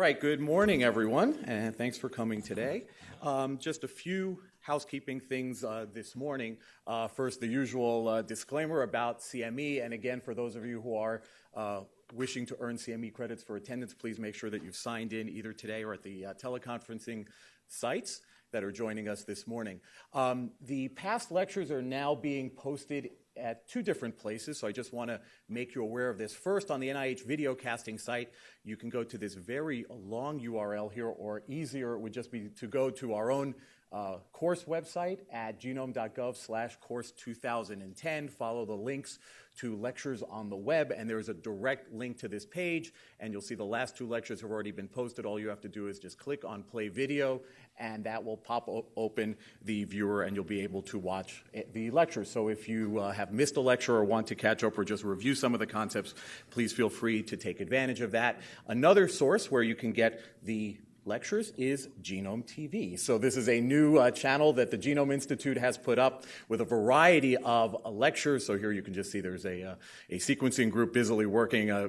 right, good morning, everyone, and thanks for coming today. Um, just a few housekeeping things uh, this morning. Uh, first, the usual uh, disclaimer about CME, and again, for those of you who are uh, wishing to earn CME credits for attendance, please make sure that you've signed in either today or at the uh, teleconferencing sites that are joining us this morning. Um, the past lectures are now being posted at two different places, so I just want to make you aware of this. First, on the NIH video casting site, you can go to this very long URL here, or easier it would just be to go to our own uh, course website at genome.gov slash course 2010. Follow the links to lectures on the web, and there's a direct link to this page, and you'll see the last two lectures have already been posted. All you have to do is just click on play video, and that will pop open the viewer, and you'll be able to watch the lecture. So if you uh, have missed a lecture or want to catch up or just review some of the concepts, please feel free to take advantage of that. Another source where you can get the lectures is Genome TV. So this is a new uh, channel that the Genome Institute has put up with a variety of uh, lectures. So here you can just see there's a, uh, a sequencing group busily working uh,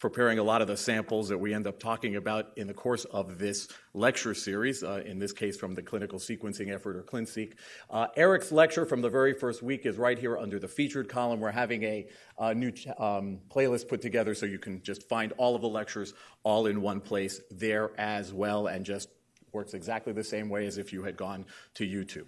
preparing a lot of the samples that we end up talking about in the course of this lecture series, uh, in this case from the clinical sequencing effort or ClinSeq. Uh, Eric's lecture from the very first week is right here under the featured column. We're having a, a new um, playlist put together so you can just find all of the lectures all in one place there as well and just works exactly the same way as if you had gone to YouTube.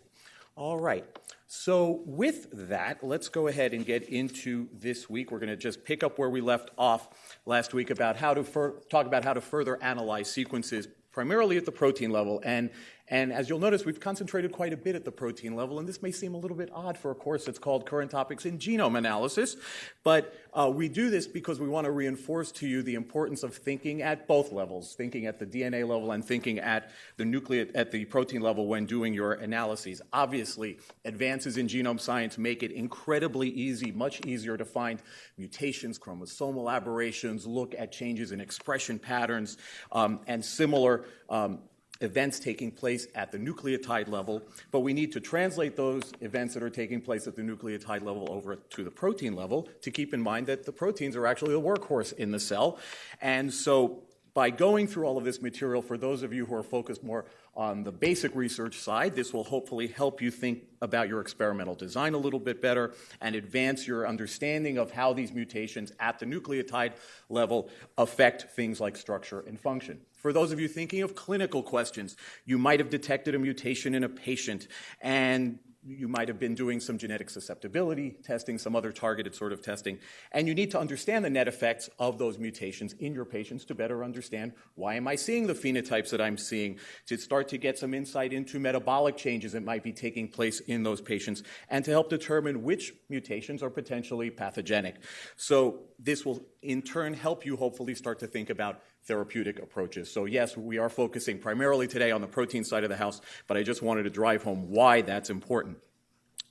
All right. So, with that, let's go ahead and get into this week. We're going to just pick up where we left off last week about how to fur- talk about how to further analyze sequences, primarily at the protein level. And and as you'll notice, we've concentrated quite a bit at the protein level, and this may seem a little bit odd for a course that's called Current Topics in Genome Analysis, but uh, we do this because we want to reinforce to you the importance of thinking at both levels, thinking at the DNA level and thinking at the nucleate, at the protein level when doing your analyses. Obviously, advances in genome science make it incredibly easy, much easier to find mutations, chromosomal aberrations, look at changes in expression patterns, um, and similar um, events taking place at the nucleotide level, but we need to translate those events that are taking place at the nucleotide level over to the protein level to keep in mind that the proteins are actually the workhorse in the cell. And so by going through all of this material, for those of you who are focused more on the basic research side, this will hopefully help you think about your experimental design a little bit better and advance your understanding of how these mutations at the nucleotide level affect things like structure and function. For those of you thinking of clinical questions, you might have detected a mutation in a patient and you might have been doing some genetic susceptibility testing, some other targeted sort of testing, and you need to understand the net effects of those mutations in your patients to better understand why am I seeing the phenotypes that I'm seeing, to start to get some insight into metabolic changes that might be taking place in those patients, and to help determine which mutations are potentially pathogenic. So this will in turn help you hopefully start to think about therapeutic approaches. So, yes, we are focusing primarily today on the protein side of the house, but I just wanted to drive home why that's important.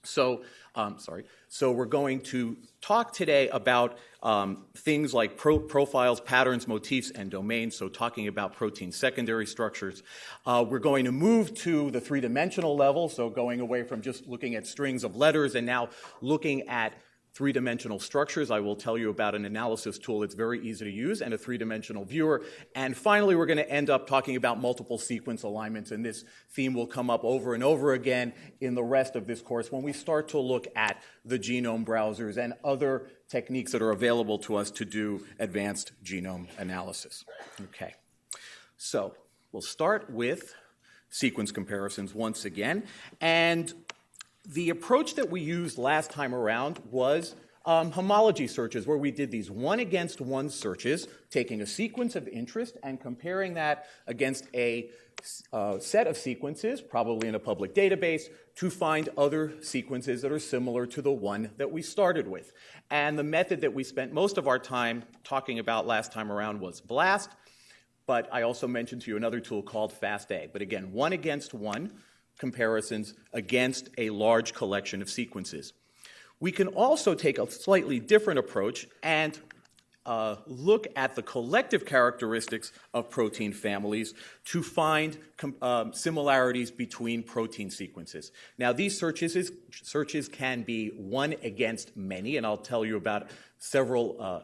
So, um, sorry. So, we're going to talk today about um, things like pro- profiles, patterns, motifs, and domains. So, talking about protein secondary structures. Uh, we're going to move to the three dimensional level. So, going away from just looking at strings of letters and now looking at three-dimensional structures. I will tell you about an analysis tool that's very easy to use and a three-dimensional viewer. And finally, we're going to end up talking about multiple sequence alignments, and this theme will come up over and over again in the rest of this course when we start to look at the genome browsers and other techniques that are available to us to do advanced genome analysis. Okay, so we'll start with sequence comparisons once again. And the approach that we used last time around was um, homology searches, where we did these one against one searches, taking a sequence of interest and comparing that against a uh, set of sequences, probably in a public database, to find other sequences that are similar to the one that we started with. And the method that we spent most of our time talking about last time around was BLAST, but I also mentioned to you another tool called FASTA. But again, one against one comparisons against a large collection of sequences. We can also take a slightly different approach and uh, look at the collective characteristics of protein families to find um, similarities between protein sequences. Now, these searches, is, searches can be one against many, and I'll tell you about several uh,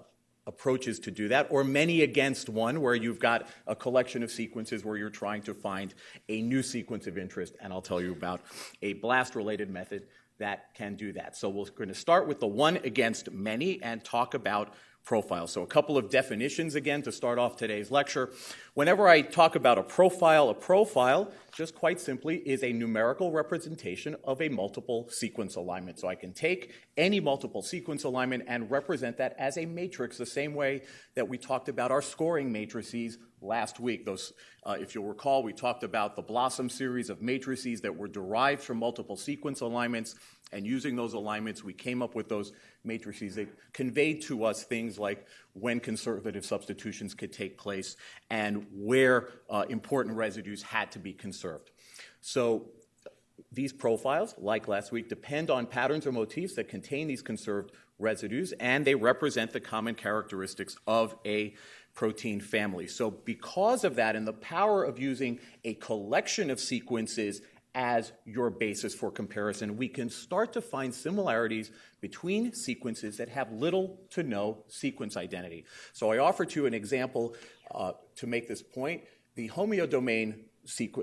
approaches to do that, or many against one, where you've got a collection of sequences where you're trying to find a new sequence of interest. And I'll tell you about a BLAST related method that can do that. So we're going to start with the one against many and talk about profile. So, a couple of definitions again to start off today's lecture. Whenever I talk about a profile, a profile, just quite simply, is a numerical representation of a multiple sequence alignment. So, I can take any multiple sequence alignment and represent that as a matrix, the same way that we talked about our scoring matrices last week. Those, uh, if you'll recall, we talked about the BLOSUM series of matrices that were derived from multiple sequence alignments. And using those alignments, we came up with those matrices that conveyed to us things like when conservative substitutions could take place and where uh, important residues had to be conserved. So these profiles, like last week, depend on patterns or motifs that contain these conserved residues, and they represent the common characteristics of a protein family. So, because of that, and the power of using a collection of sequences as your basis for comparison, we can start to find similarities between sequences that have little to no sequence identity. So I offer to you an example uh, to make this point. The homeodomain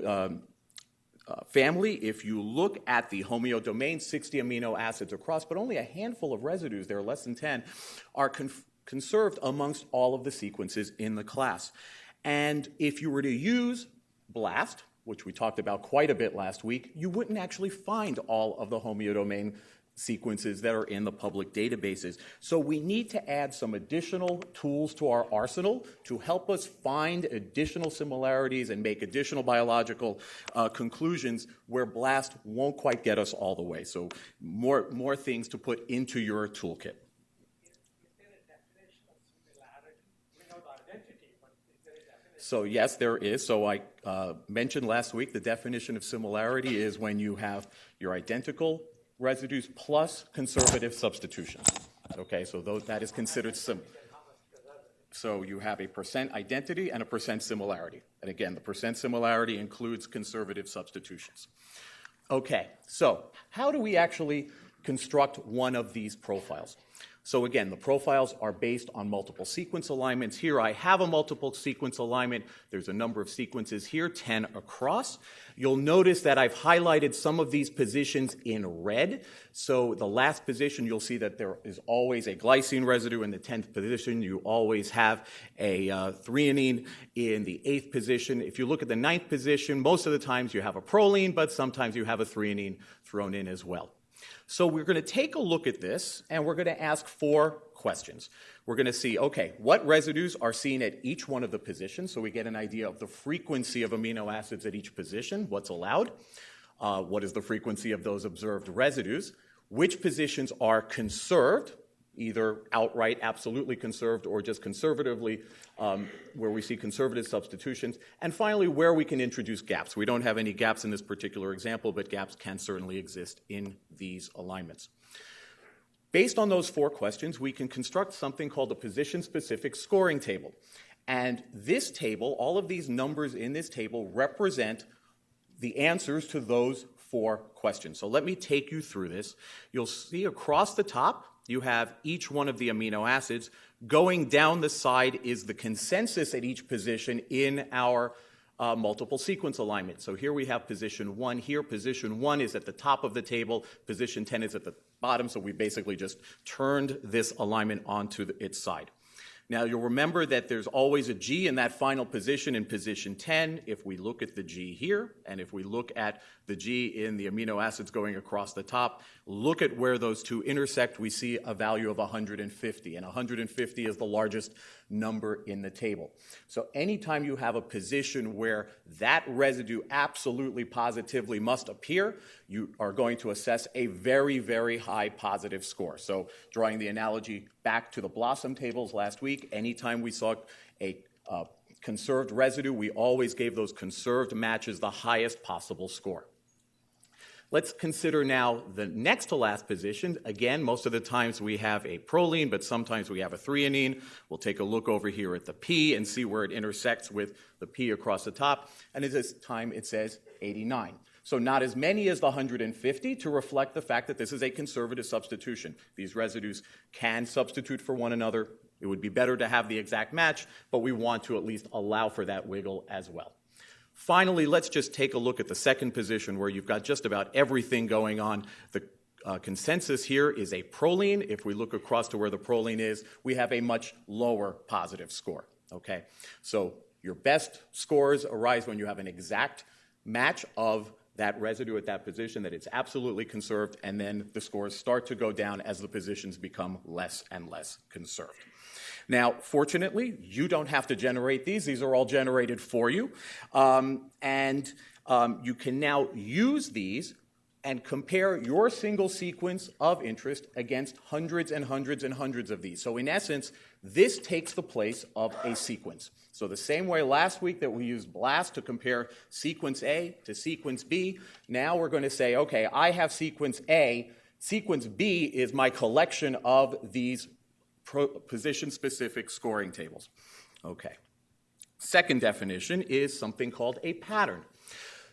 um, uh, family, if you look at the homeodomain, 60 amino acids across, but only a handful of residues, there are less than 10, are conserved amongst all of the sequences in the class. And if you were to use BLAST, which we talked about quite a bit last week, you wouldn't actually find all of the homeodomain sequences that are in the public databases. So we need to add some additional tools to our arsenal to help us find additional similarities and make additional biological uh, conclusions where BLAST won't quite get us all the way. So more, more things to put into your toolkit. So, yes, there is. So, I uh, mentioned last week the definition of similarity is when you have your identical residues plus conservative substitutions. Okay, so that is considered sim. So, you have a percent identity and a percent similarity. And again, the percent similarity includes conservative substitutions. Okay, so how do we actually construct one of these profiles? So again, the profiles are based on multiple sequence alignments. Here I have a multiple sequence alignment. There's a number of sequences here, 10 across. You'll notice that I've highlighted some of these positions in red. So the last position, you'll see that there is always a glycine residue in the 10th position. You always have a uh, threonine in the 8th position. If you look at the ninth position, most of the times you have a proline, but sometimes you have a threonine thrown in as well. So we're going to take a look at this and we're going to ask four questions. We're going to see, okay, what residues are seen at each one of the positions so we get an idea of the frequency of amino acids at each position, what's allowed, uh, what is the frequency of those observed residues, which positions are conserved, either outright absolutely conserved or just conservatively, um, where we see conservative substitutions. And finally, where we can introduce gaps. We don't have any gaps in this particular example, but gaps can certainly exist in these alignments. Based on those four questions, we can construct something called a position specific scoring table. And this table, all of these numbers in this table represent the answers to those four questions. So let me take you through this. You'll see across the top you have each one of the amino acids. Going down the side is the consensus at each position in our uh, multiple sequence alignment. So here we have position one. Here, position one is at the top of the table. Position 10 is at the bottom. So we basically just turned this alignment onto the, its side. Now, you'll remember that there's always a G in that final position in position 10. If we look at the G here, and if we look at the G in the amino acids going across the top, look at where those two intersect, we see a value of 150. And 150 is the largest number in the table. So anytime you have a position where that residue absolutely positively must appear, you are going to assess a very, very high positive score. So drawing the analogy back to the BLOSUM tables last week, anytime we saw a uh, conserved residue, we always gave those conserved matches the highest possible score. Let's consider now the next to last position. Again, most of the times we have a proline, but sometimes we have a threonine. We'll take a look over here at the P and see where it intersects with the P across the top. And at this time, it says 89. So not as many as the 150 to reflect the fact that this is a conservative substitution. These residues can substitute for one another It would be better to have the exact match, but we want to at least allow for that wiggle as well. Finally, let's just take a look at the second position where you've got just about everything going on. The uh, consensus here is a proline. If we look across to where the proline is, we have a much lower positive score. Okay, so your best scores arise when you have an exact match of that residue at that position, that it's absolutely conserved, and then the scores start to go down as the positions become less and less conserved. Now, fortunately, you don't have to generate these. These are all generated for you. Um, and um, you can now use these and compare your single sequence of interest against hundreds and hundreds and hundreds of these. So, in essence, this takes the place of a sequence. So, the same way last week that we used BLAST to compare sequence A to sequence B, now we're going to say, okay, I have sequence A. Sequence B is my collection of these position specific scoring tables. Okay. Second definition is something called a pattern.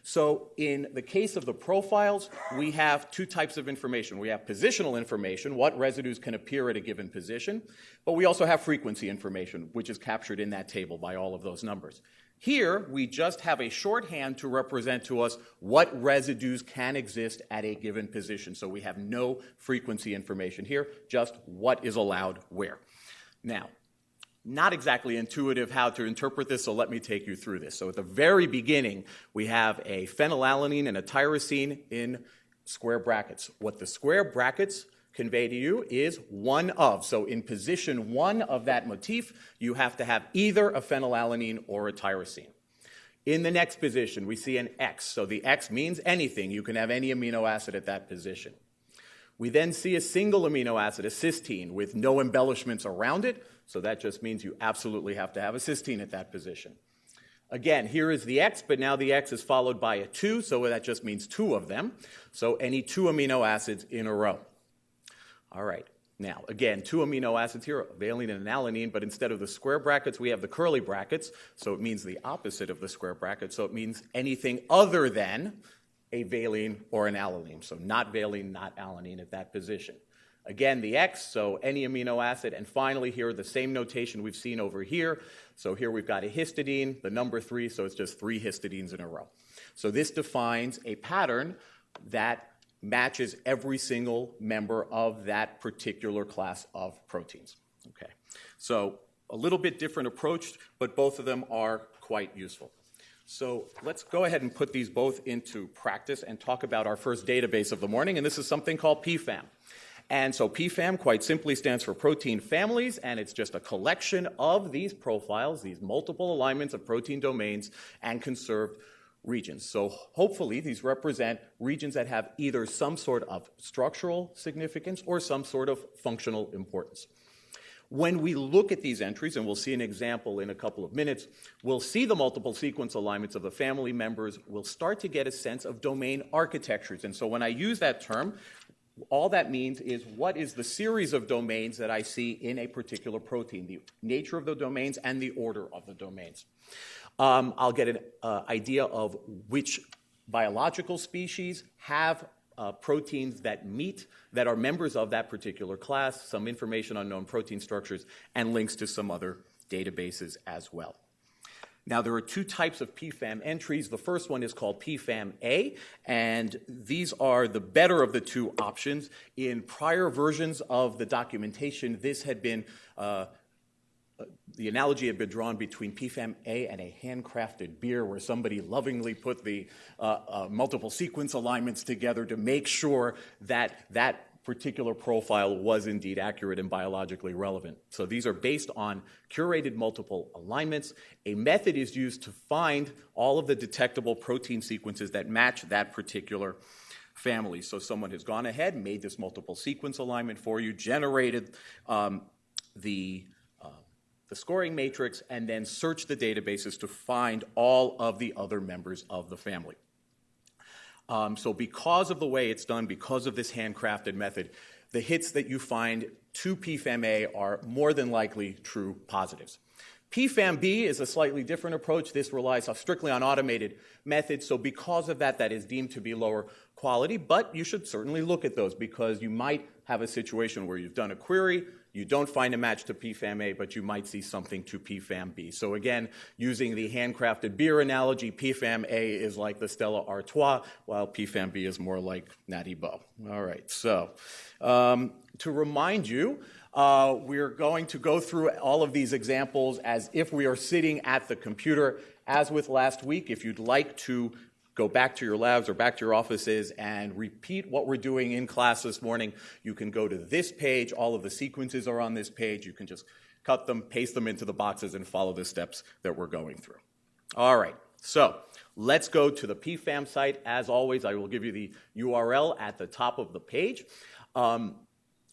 So, in the case of the profiles, we have two types of information. We have positional information, what residues can appear at a given position, but we also have frequency information, which is captured in that table by all of those numbers. Here, we just have a shorthand to represent to us what residues can exist at a given position. So we have no frequency information here, just what is allowed where. Now, not exactly intuitive how to interpret this, so let me take you through this. So at the very beginning, we have a phenylalanine and a tyrosine in square brackets. What the square brackets convey to you is one of. So in position one of that motif, you have to have either a phenylalanine or a tyrosine. In the next position, we see an X. So the X means anything. You can have any amino acid at that position. We then see a single amino acid, a cysteine, with no embellishments around it. So that just means you absolutely have to have a cysteine at that position. Again, here is the X, but now the X is followed by a 2, so that just means two of them. So any two amino acids in a row. All right. Now, again, two amino acids here, valine and alanine, but instead of the square brackets, we have the curly brackets, so it means the opposite of the square bracket, so it means anything other than a valine or an alanine, so not valine, not alanine at that position. Again, the X, so any amino acid, and finally here, the same notation we've seen over here. So here we've got a histidine, the number three, so it's just three histidines in a row. So this defines a pattern that matches every single member of that particular class of proteins. Okay, so a little bit different approach, but both of them are quite useful. So let's go ahead and put these both into practice and talk about our first database of the morning, and this is something called PFAM. And so PFAM quite simply stands for protein families, and it's just a collection of these profiles, these multiple alignments of protein domains, and conserved regions. So hopefully these represent regions that have either some sort of structural significance or some sort of functional importance. When we look at these entries, and we'll see an example in a couple of minutes, we'll see the multiple sequence alignments of the family members. We'll start to get a sense of domain architectures. And so when I use that term, all that means is what is the series of domains that I see in a particular protein, the nature of the domains and the order of the domains. Um, I'll get an uh, idea of which biological species have uh, proteins that meet, that are members of that particular class, some information on known protein structures, and links to some other databases as well. Now, there are two types of PFAM entries. The first one is called PFAM-A, and these are the better of the two options. In prior versions of the documentation, this had been uh, the analogy had been drawn between PFAM A and a handcrafted beer, where somebody lovingly put the uh, uh, multiple sequence alignments together to make sure that that particular profile was indeed accurate and biologically relevant. So these are based on curated multiple alignments. A method is used to find all of the detectable protein sequences that match that particular family. So someone has gone ahead, made this multiple sequence alignment for you, generated um, the the scoring matrix, and then search the databases to find all of the other members of the family. Um, so, because of the way it's done, because of this handcrafted method, the hits that you find to PFAM-A are more than likely true positives. PFAM-B is a slightly different approach. This relies strictly on automated methods, so because of that, that is deemed to be lower quality, but you should certainly look at those because you might have a situation where you've done a query, you don't find a match to PFAM-A, but you might see something to PFAM-B. So again, using the handcrafted beer analogy, PFAM-A is like the Stella Artois, while PFAM-B is more like Natty Boh. All right, so um, to remind you, uh, we're going to go through all of these examples as if we are sitting at the computer. As with last week, if you'd like to go back to your labs or back to your offices and repeat what we're doing in class this morning, you can go to this page. All of the sequences are on this page. You can just cut them, paste them into the boxes, and follow the steps that we're going through. All right, so let's go to the PFAM site. As always, I will give you the URL at the top of the page. Um,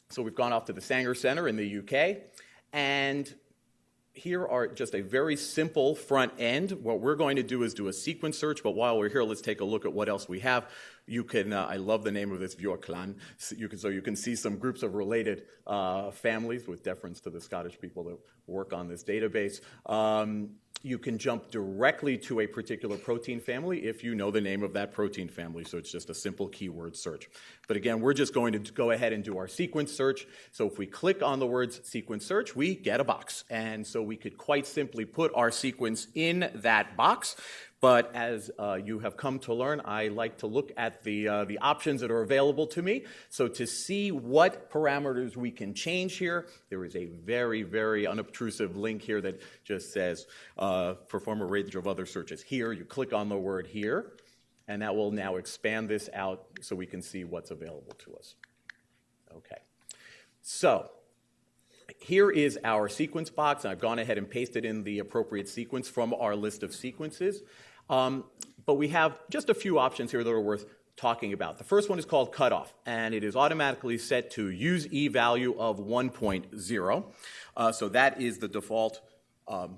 so we've gone off to the Sanger Center in the UK, and here are just a very simple front end. What we're going to do is do a sequence search, but while we're here, let's take a look at what else we have. You can, uh, I love the name of this Bjorklan, so you can, so you can see some groups of related uh, families with deference to the Scottish people that work on this database. Um, you can jump directly to a particular protein family if you know the name of that protein family. So it's just a simple keyword search. But again, we're just going to go ahead and do our sequence search. So if we click on the words sequence search, we get a box. And so we could quite simply put our sequence in that box. But as uh, you have come to learn, I like to look at the, uh, the options that are available to me. So to see what parameters we can change here, there is a very, very unobtrusive link here that just says uh, perform a range of other searches. Here, you click on the word here, and that will now expand this out so we can see what's available to us. Okay. So here is our sequence box, I've gone ahead and pasted in the appropriate sequence from our list of sequences. Um, but we have just a few options here that are worth talking about. The first one is called cutoff, and it is automatically set to use e value of 1.0. Uh, so that is the default um,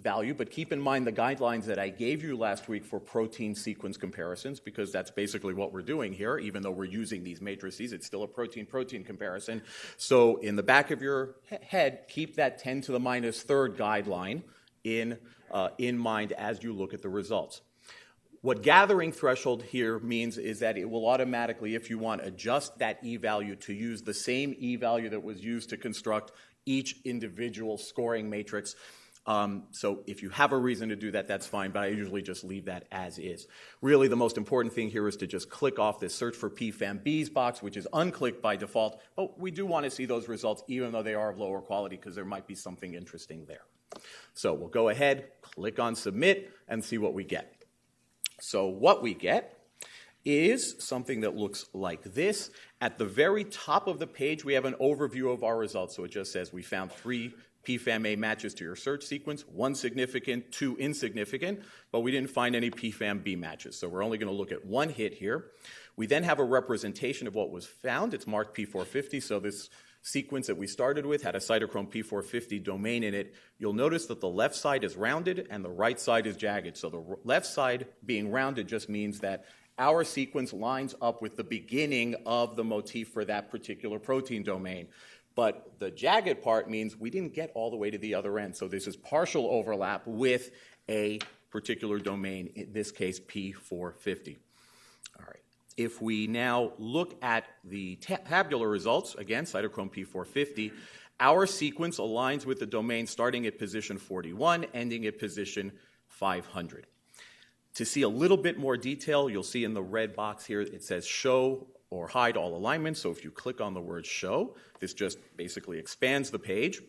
value, but keep in mind the guidelines that I gave you last week for protein sequence comparisons, because that's basically what we're doing here, even though we're using these matrices, it's still a protein-protein comparison. So in the back of your head, keep that 10 to the minus third guideline in uh, in mind as you look at the results. What gathering threshold here means is that it will automatically, if you want, adjust that e value to use the same e value that was used to construct each individual scoring matrix. Um, so if you have a reason to do that, that's fine, but I usually just leave that as is. Really, the most important thing here is to just click off this search for PFAM-Bs box, which is unclicked by default, but we do want to see those results even though they are of lower quality because there might be something interesting there. So we'll go ahead, click on submit, and see what we get. So what we get is something that looks like this. At the very top of the page, we have an overview of our results. So it just says we found three PFAM-A matches to your search sequence, one significant, two insignificant, but we didn't find any PFAM-B matches. So we're only going to look at one hit here. We then have a representation of what was found. It's marked P450, so this sequence that we started with had a cytochrome P450 domain in it, you'll notice that the left side is rounded and the right side is jagged. So the left side being rounded just means that our sequence lines up with the beginning of the motif for that particular protein domain. But the jagged part means we didn't get all the way to the other end. So this is partial overlap with a particular domain, in this case P450. All right. If we now look at the tabular results, again, cytochrome P450, our sequence aligns with the domain starting at position 41, ending at position 500. To see a little bit more detail, you'll see in the red box here, it says show or hide all alignments. So if you click on the word show, this just basically expands the page.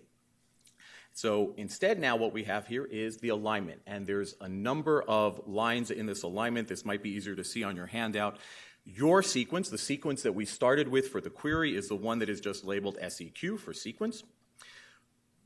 So instead now what we have here is the alignment. And there's a number of lines in this alignment. This might be easier to see on your handout. Your sequence, the sequence that we started with for the query, is the one that is just labeled SEQ for sequence.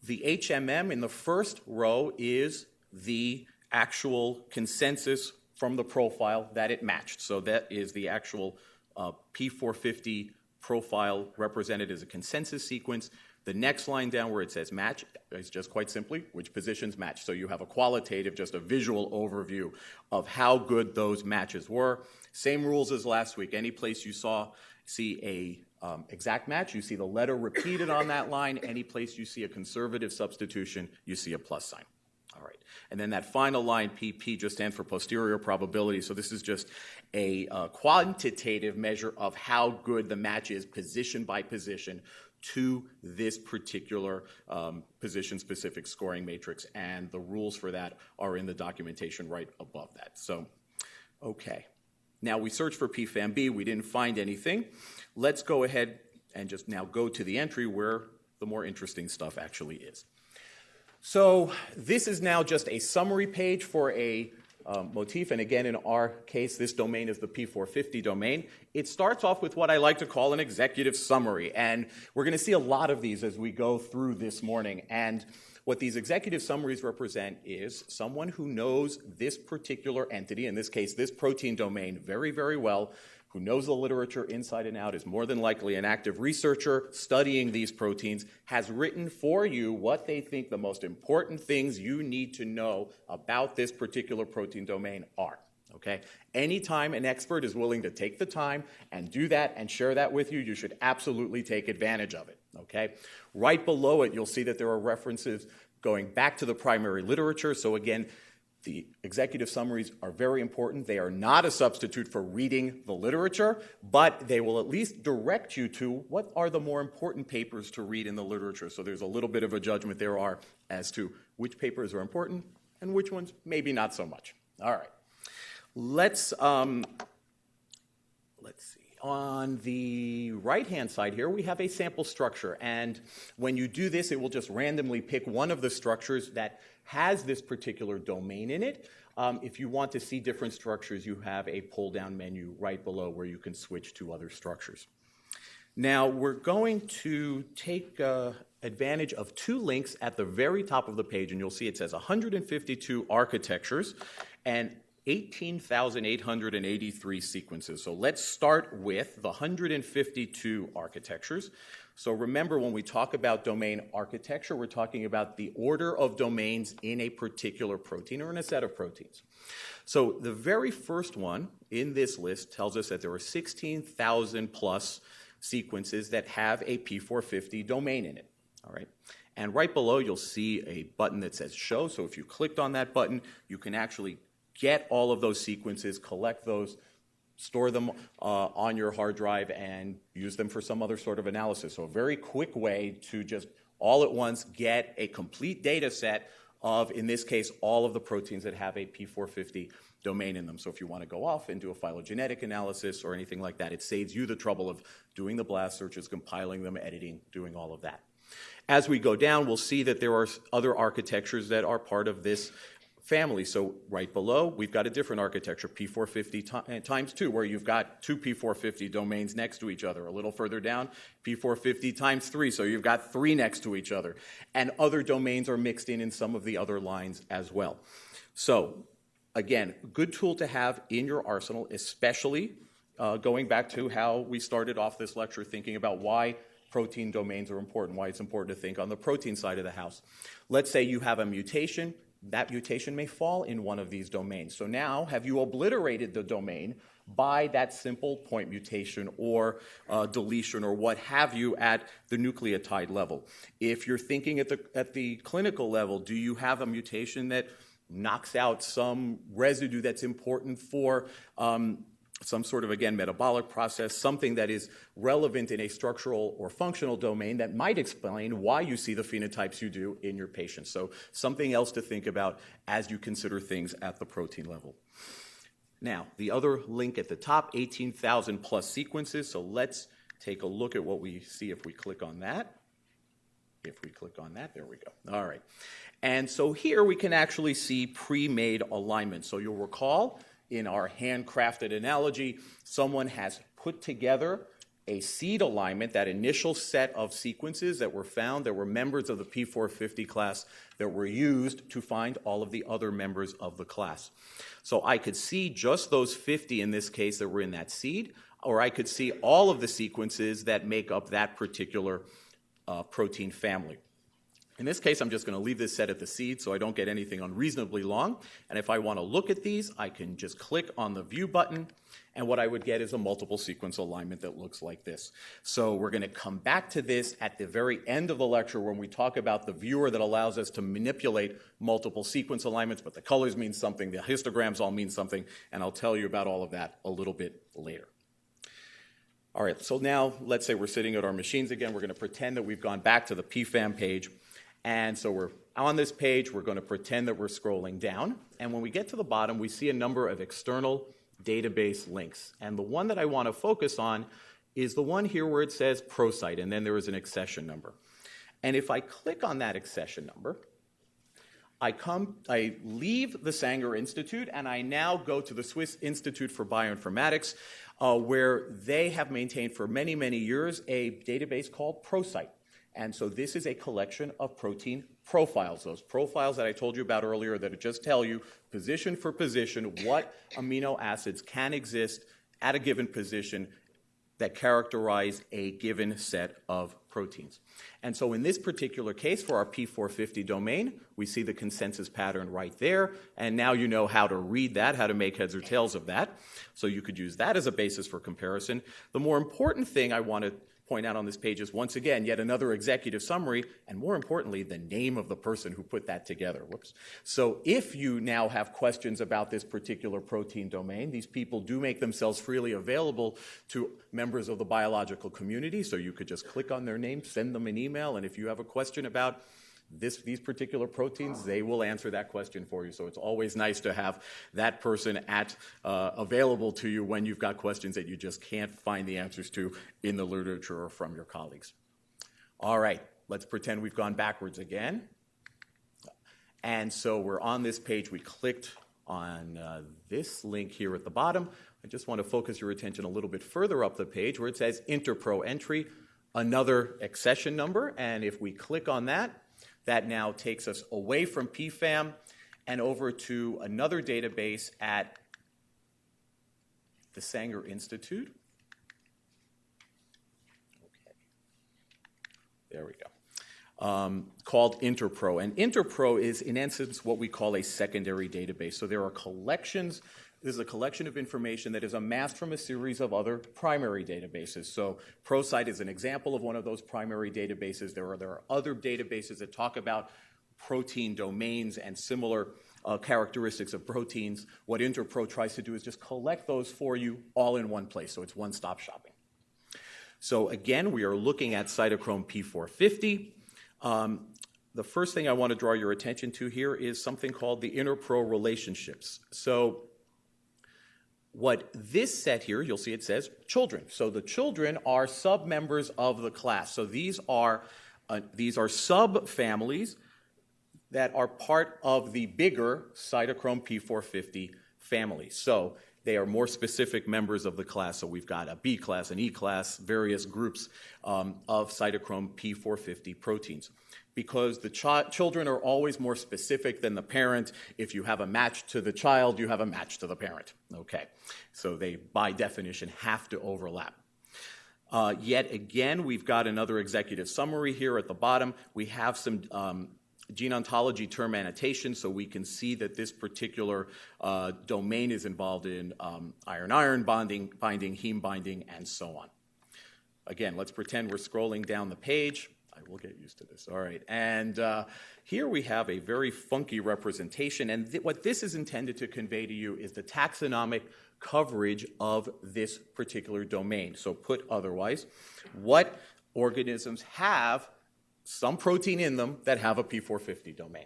The HMM in the first row is the actual consensus from the profile that it matched. So that is the actual uh, P450 profile represented as a consensus sequence. The next line down where it says match is just quite simply which positions match. So you have a qualitative, just a visual overview of how good those matches were. Same rules as last week. Any place you saw see a um, exact match, you see the letter repeated on that line. Any place you see a conservative substitution, you see a plus sign. All right. And then that final line, PP, just stands for posterior probability. So this is just a uh, quantitative measure of how good the match is position by position to this particular um, position-specific scoring matrix, and the rules for that are in the documentation right above that. So, okay. Now we searched for PFAM-B, we didn't find anything. Let's go ahead and just now go to the entry where the more interesting stuff actually is. So this is now just a summary page for a um, motif, and again, in our case, this domain is the P450 domain. It starts off with what I like to call an executive summary, and we're going to see a lot of these as we go through this morning. And what these executive summaries represent is someone who knows this particular entity, in this case, this protein domain, very, very well, who knows the literature inside and out, is more than likely an active researcher studying these proteins, has written for you what they think the most important things you need to know about this particular protein domain are. Okay? Anytime an expert is willing to take the time and do that and share that with you, you should absolutely take advantage of it. Okay? Right below it, you'll see that there are references going back to the primary literature. So again, the executive summaries are very important. They are not a substitute for reading the literature, but they will at least direct you to what are the more important papers to read in the literature. So there's a little bit of a judgment there are as to which papers are important and which ones maybe not so much. All right. Let's um, let's see. On the right-hand side here, we have a sample structure. And when you do this, it will just randomly pick one of the structures that has this particular domain in it. Um, if you want to see different structures, you have a pull-down menu right below where you can switch to other structures. Now, we're going to take uh, advantage of two links at the very top of the page, and you'll see it says 152 architectures and 18,883 sequences. So let's start with the 152 architectures. So remember, when we talk about domain architecture, we're talking about the order of domains in a particular protein or in a set of proteins. So the very first one in this list tells us that there are 16,000 plus sequences that have a P450 domain in it. All right. And right below, you'll see a button that says Show. So if you clicked on that button, you can actually get all of those sequences, collect those, store them uh, on your hard drive and use them for some other sort of analysis. So a very quick way to just all at once get a complete data set of, in this case, all of the proteins that have a P450 domain in them. So if you want to go off and do a phylogenetic analysis or anything like that, it saves you the trouble of doing the blast searches, compiling them, editing, doing all of that. As we go down, we'll see that there are other architectures that are part of this family. So right below, we've got a different architecture, P450 eh, times 2, where you've got two P450 domains next to each other. A little further down, P450 times 3, so you've got three next to each other. And other domains are mixed in in some of the other lines as well. So again, good tool to have in your arsenal, especially uh, going back to how we started off this lecture thinking about why protein domains are important, why it's important to think on the protein side of the house. Let's say you have a mutation that mutation may fall in one of these domains. So now, have you obliterated the domain by that simple point mutation or uh, deletion or what have you at the nucleotide level? If you're thinking at the, at the clinical level, do you have a mutation that knocks out some residue that's important for um, some sort of, again, metabolic process, something that is relevant in a structural or functional domain that might explain why you see the phenotypes you do in your patients. So something else to think about as you consider things at the protein level. Now, the other link at the top, 18,000 plus sequences. So let's take a look at what we see if we click on that. If we click on that, there we go. All right. And so here we can actually see pre-made alignment. So you'll recall in our handcrafted analogy, someone has put together a seed alignment, that initial set of sequences that were found that were members of the P450 class that were used to find all of the other members of the class. So I could see just those 50 in this case that were in that seed, or I could see all of the sequences that make up that particular uh, protein family. In this case, I'm just going to leave this set at the seed so I don't get anything unreasonably long. And if I want to look at these, I can just click on the View button, and what I would get is a multiple sequence alignment that looks like this. So we're going to come back to this at the very end of the lecture when we talk about the viewer that allows us to manipulate multiple sequence alignments, but the colors mean something, the histograms all mean something, and I'll tell you about all of that a little bit later. All right, so now let's say we're sitting at our machines again. We're going to pretend that we've gone back to the PFAM page. And so we're on this page, we're going to pretend that we're scrolling down. And when we get to the bottom, we see a number of external database links. And the one that I want to focus on is the one here where it says ProSite, and then there is an accession number. And if I click on that accession number, I come, I leave the Sanger Institute, and I now go to the Swiss Institute for Bioinformatics, uh, where they have maintained for many, many years a database called ProSite. And so this is a collection of protein profiles, those profiles that I told you about earlier that just tell you position for position what amino acids can exist at a given position that characterize a given set of proteins. And so in this particular case, for our P450 domain, we see the consensus pattern right there. And now you know how to read that, how to make heads or tails of that. So you could use that as a basis for comparison. The more important thing I want to point out on this page is once again yet another executive summary, and more importantly, the name of the person who put that together. Whoops. So if you now have questions about this particular protein domain, these people do make themselves freely available to members of the biological community. So you could just click on their name, send them an email, and if you have a question about this, these particular proteins, they will answer that question for you. So it's always nice to have that person at, uh, available to you when you've got questions that you just can't find the answers to in the literature or from your colleagues. All right, let's pretend we've gone backwards again. And so we're on this page. We clicked on uh, this link here at the bottom. I just want to focus your attention a little bit further up the page where it says Interpro entry, another accession number. And if we click on that, that now takes us away from PFAM and over to another database at the Sanger Institute. Okay. There we go. Um, called Interpro. And Interpro is, in essence, what we call a secondary database. So there are collections this is a collection of information that is amassed from a series of other primary databases. So ProSite is an example of one of those primary databases. There are, there are other databases that talk about protein domains and similar uh, characteristics of proteins. What Interpro tries to do is just collect those for you all in one place, so it's one-stop shopping. So again, we are looking at cytochrome P450. Um, the first thing I want to draw your attention to here is something called the interpro relationships. So what this set here, you'll see it says children. So the children are sub-members of the class. So these are, uh, these are sub-families that are part of the bigger cytochrome P450 family. So they are more specific members of the class. So we've got a B class, an E class, various groups um, of cytochrome P450 proteins because the ch- children are always more specific than the parent. If you have a match to the child, you have a match to the parent. Okay. So they, by definition, have to overlap. Uh, yet again, we've got another executive summary here at the bottom. We have some um, gene ontology term annotation so we can see that this particular uh, domain is involved in um, iron-iron bonding, binding, heme binding, and so on. Again, let's pretend we're scrolling down the page. I will get used to this. All right. And uh, here we have a very funky representation. And th- what this is intended to convey to you is the taxonomic coverage of this particular domain. So, put otherwise, what organisms have some protein in them that have a P450 domain?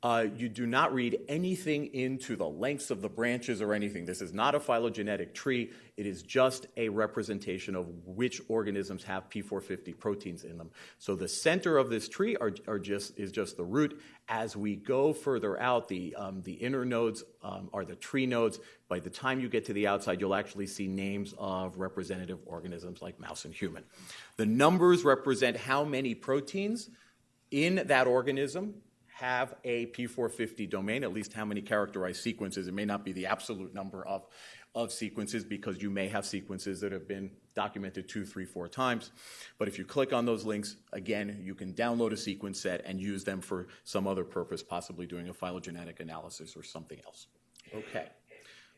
Uh, you do not read anything into the lengths of the branches or anything. This is not a phylogenetic tree. It is just a representation of which organisms have P450 proteins in them. So the center of this tree are, are just, is just the root. As we go further out, the, um, the inner nodes um, are the tree nodes. By the time you get to the outside, you'll actually see names of representative organisms like mouse and human. The numbers represent how many proteins in that organism have a P450 domain, at least how many characterized sequences. It may not be the absolute number of, of sequences because you may have sequences that have been documented two, three, four times. But if you click on those links, again, you can download a sequence set and use them for some other purpose, possibly doing a phylogenetic analysis or something else. Okay.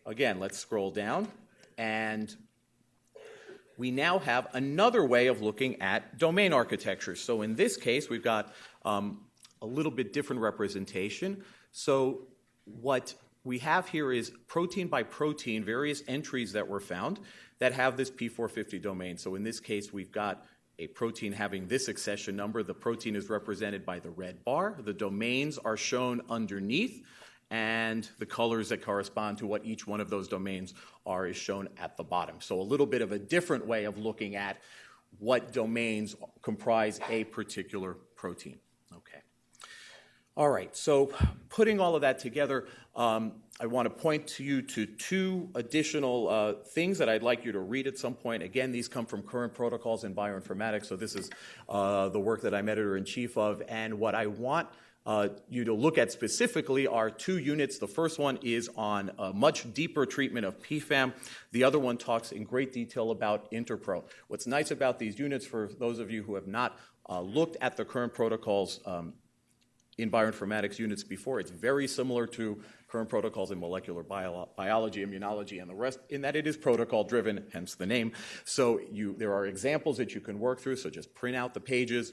Again, let's scroll down and we now have another way of looking at domain architecture. So in this case, we've got um, a little bit different representation. So what we have here is protein by protein, various entries that were found that have this P450 domain. So in this case, we've got a protein having this accession number. The protein is represented by the red bar. The domains are shown underneath and the colors that correspond to what each one of those domains are is shown at the bottom. So a little bit of a different way of looking at what domains comprise a particular protein. All right, so putting all of that together, um, I want to point to you to two additional uh, things that I'd like you to read at some point. Again, these come from current protocols in bioinformatics, so this is uh, the work that I'm editor in chief of. And what I want uh, you to look at specifically are two units. The first one is on a much deeper treatment of PFAM. The other one talks in great detail about Interpro. What's nice about these units, for those of you who have not uh, looked at the current protocols um, in bioinformatics units before, it's very similar to current protocols in molecular bio- biology, immunology, and the rest, in that it is protocol driven, hence the name. So you, there are examples that you can work through, so just print out the pages,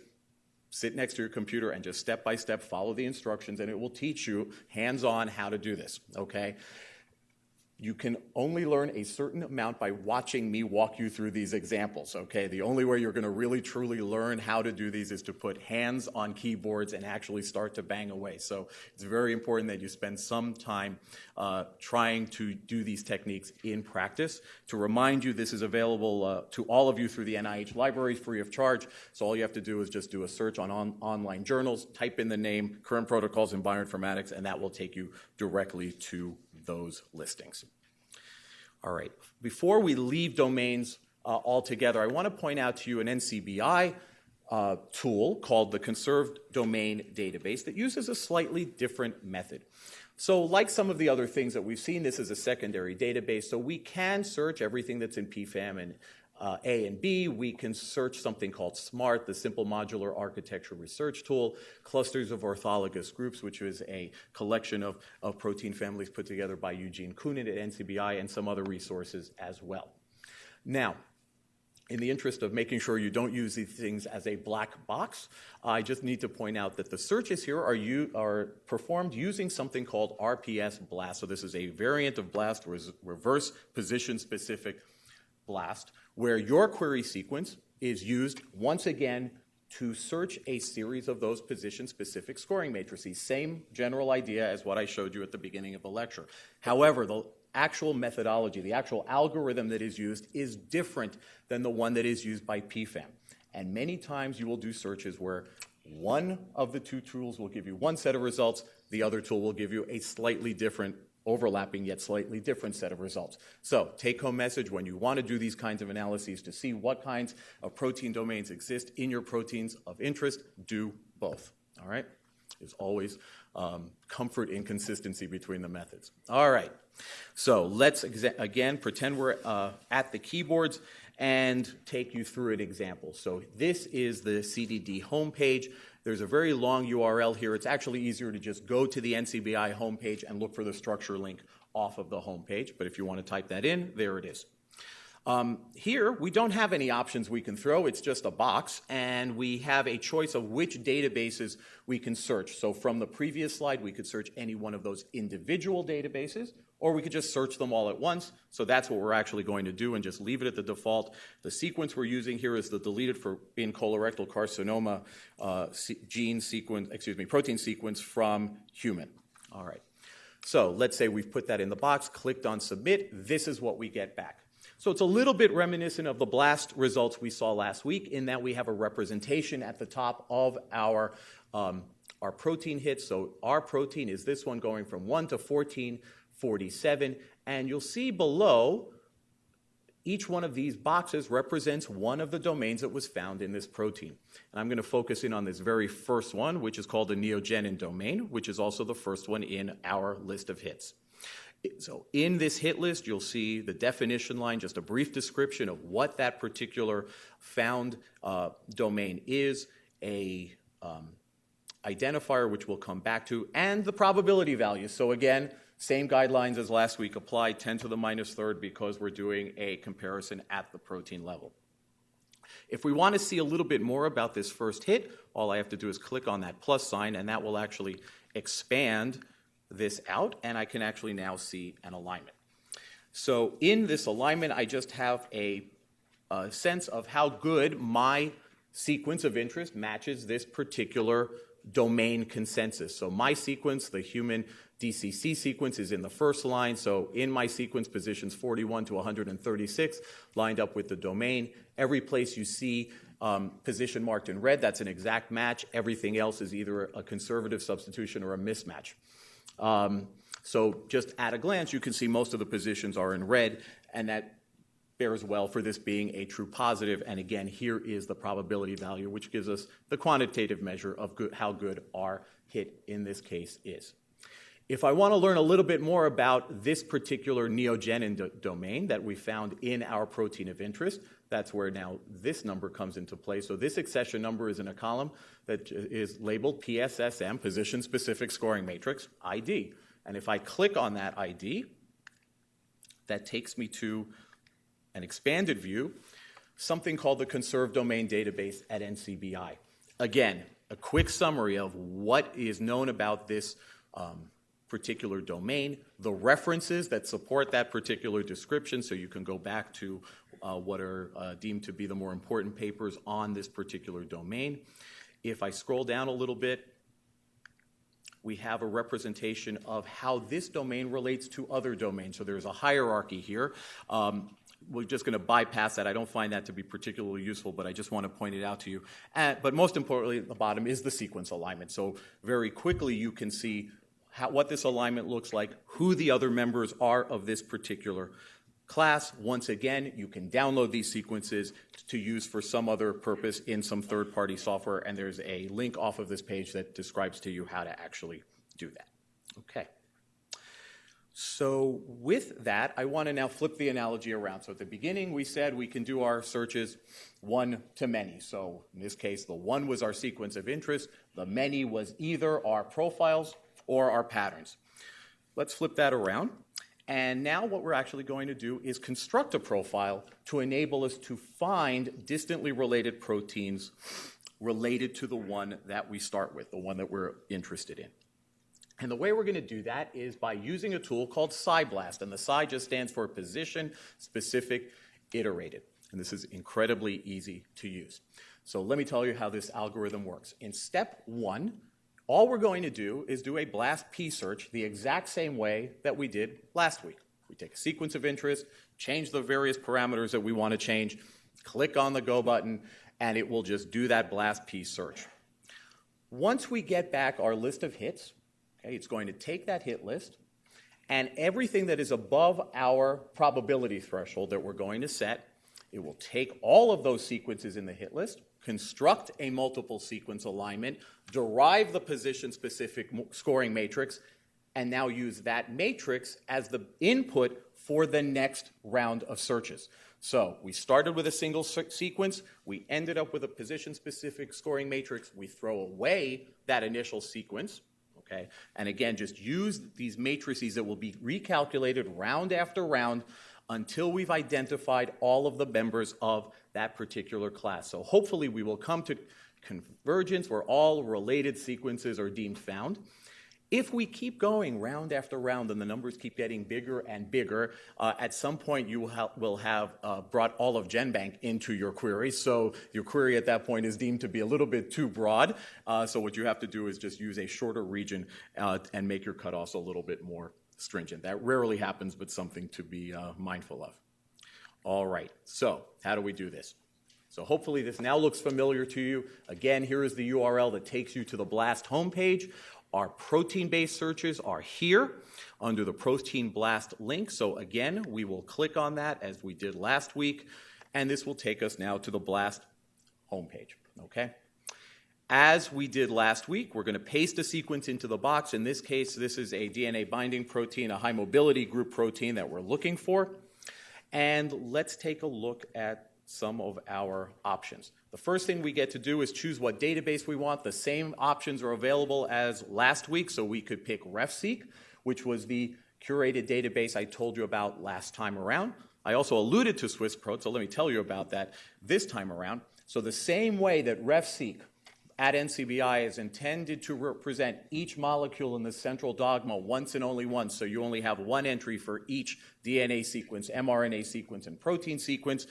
sit next to your computer and just step by step follow the instructions and it will teach you hands on how to do this okay you can only learn a certain amount by watching me walk you through these examples, okay? The only way you're going to really truly learn how to do these is to put hands on keyboards and actually start to bang away. So it's very important that you spend some time uh, trying to do these techniques in practice. To remind you, this is available uh, to all of you through the NIH library free of charge. So all you have to do is just do a search on, on online journals, type in the name, current protocols in bioinformatics, and that will take you directly to those listings. All right, before we leave domains uh, altogether, I want to point out to you an NCBI uh, tool called the Conserved Domain Database that uses a slightly different method. So, like some of the other things that we've seen, this is a secondary database, so we can search everything that's in PFAM and uh, A and B. We can search something called SMART, the Simple Modular Architecture Research Tool, clusters of orthologous groups, which is a collection of, of protein families put together by Eugene Koonin at NCBI, and some other resources as well. Now, in the interest of making sure you don't use these things as a black box, I just need to point out that the searches here are, u- are performed using something called RPS BLAST. So this is a variant of BLAST, reverse position specific BLAST, where your query sequence is used once again to search a series of those position specific scoring matrices. Same general idea as what I showed you at the beginning of the lecture. However, the actual methodology, the actual algorithm that is used, is different than the one that is used by PFAM. And many times you will do searches where one of the two tools will give you one set of results, the other tool will give you a slightly different overlapping yet slightly different set of results. So, take home message when you want to do these kinds of analyses to see what kinds of protein domains exist in your proteins of interest, do both. All right? There's always um, comfort in consistency between the methods. All right. So, let's again pretend we're uh, at the keyboards and take you through an example. So, this is the CDD homepage. There's a very long URL here. It's actually easier to just go to the NCBI homepage and look for the structure link off of the homepage. But if you want to type that in, there it is. Um, here, we don't have any options we can throw. It's just a box, and we have a choice of which databases we can search. So from the previous slide, we could search any one of those individual databases, or we could just search them all at once. So that's what we're actually going to do and just leave it at the default. The sequence we're using here is the deleted for in colorectal carcinoma uh, gene sequence, excuse me, protein sequence from human. All right. So let's say we've put that in the box, clicked on submit. This is what we get back. So it's a little bit reminiscent of the BLAST results we saw last week in that we have a representation at the top of our um, our protein hits. So our protein is this one going from 1 to 14 47. And you'll see below Each one of these boxes represents one of the domains that was found in this protein. And I'm going to focus in on this very first one, which is called the neogenin domain, which is also the first one in our list of hits. So in this hit list, you'll see the definition line, just a brief description of what that particular found uh, domain is, a um, identifier, which we'll come back to, and the probability value. So again, same guidelines as last week apply, 10 to the minus third, because we're doing a comparison at the protein level. If we want to see a little bit more about this first hit, all I have to do is click on that plus sign, and that will actually expand this out, and I can actually now see an alignment. So in this alignment, I just have a, a sense of how good my sequence of interest matches this particular domain consensus. So my sequence, the human DCC sequence, is in the first line. So in my sequence, positions 41 to 136 lined up with the domain. Every place you see um, position marked in red, that's an exact match. Everything else is either a conservative substitution or a mismatch. Um, so just at a glance, you can see most of the positions are in red, and that bears well for this being a true positive. And again, here is the probability value, which gives us the quantitative measure of good, how good our hit in this case is. If I want to learn a little bit more about this particular neogenin do domain that we found in our protein of interest, that's where now this number comes into play. So this accession number is in a column that is labeled PSSM, Position Specific Scoring Matrix, ID. And if I click on that ID, that takes me to an expanded view, something called the Conserved Domain Database at NCBI. Again, a quick summary of what is known about this um, particular domain, the references that support that particular description, so you can go back to uh, what are uh, deemed to be the more important papers on this particular domain. If I scroll down a little bit, we have a representation of how this domain relates to other domains. So there's a hierarchy here. Um, we're just going to bypass that. I don't find that to be particularly useful, but I just want to point it out to you. And, but most importantly, at the bottom is the sequence alignment. So very quickly, you can see how, what this alignment looks like, who the other members are of this particular class. Once again, you can download these sequences to use for some other purpose in some third-party software, and there's a link off of this page that describes to you how to actually do that. Okay. So with that, I want to now flip the analogy around. So at the beginning, we said we can do our searches one to many. So in this case, the one was our sequence of interest. The many was either our profiles or our patterns. Let's flip that around. And now what we're actually going to do is construct a profile to enable us to find distantly related proteins related to the one that we start with, the one that we're interested in. And the way we're going to do that is by using a tool called PSI-BLAST. And the Psi just stands for Position Specific Iterated. And this is incredibly easy to use. So let me tell you how this algorithm works. In step one, all we're going to do is do a BLAST P search the exact same way that we did last week. We take a sequence of interest, change the various parameters that we want to change, click on the Go button, and it will just do that BLAST P search. Once we get back our list of hits, Okay, it's going to take that hit list and everything that is above our probability threshold that we're going to set, it will take all of those sequences in the hit list, construct a multiple sequence alignment, derive the position specific scoring matrix, and now use that matrix as the input for the next round of searches. So we started with a single sequence, we ended up with a position specific scoring matrix, we throw away that initial sequence, okay? And again, just use these matrices that will be recalculated round after round until we've identified all of the members of that particular class. So hopefully we will come to convergence where all related sequences are deemed found. If we keep going round after round and the numbers keep getting bigger and bigger, uh, at some point you will, ha will have uh, brought all of GenBank into your query. So your query at that point is deemed to be a little bit too broad. Uh, so what you have to do is just use a shorter region uh, and make your cutoffs a little bit more stringent. That rarely happens, but something to be uh, mindful of. All right, so how do we do this? So hopefully this now looks familiar to you. Again, here is the URL that takes you to the BLAST homepage. Our protein-based searches are here under the Protein Blast link. So again, we will click on that as we did last week, and this will take us now to the Blast homepage, okay? As we did last week, we're going to paste a sequence into the box. In this case, this is a DNA binding protein, a high mobility group protein that we're looking for. And let's take a look at some of our options. The first thing we get to do is choose what database we want. The same options are available as last week, so we could pick RefSeq, which was the curated database I told you about last time around. I also alluded to SwissProt, so let me tell you about that this time around. So the same way that RefSeq at NCBI is intended to represent each molecule in the central dogma once and only once, so you only have one entry for each DNA sequence, mRNA sequence, and protein sequence.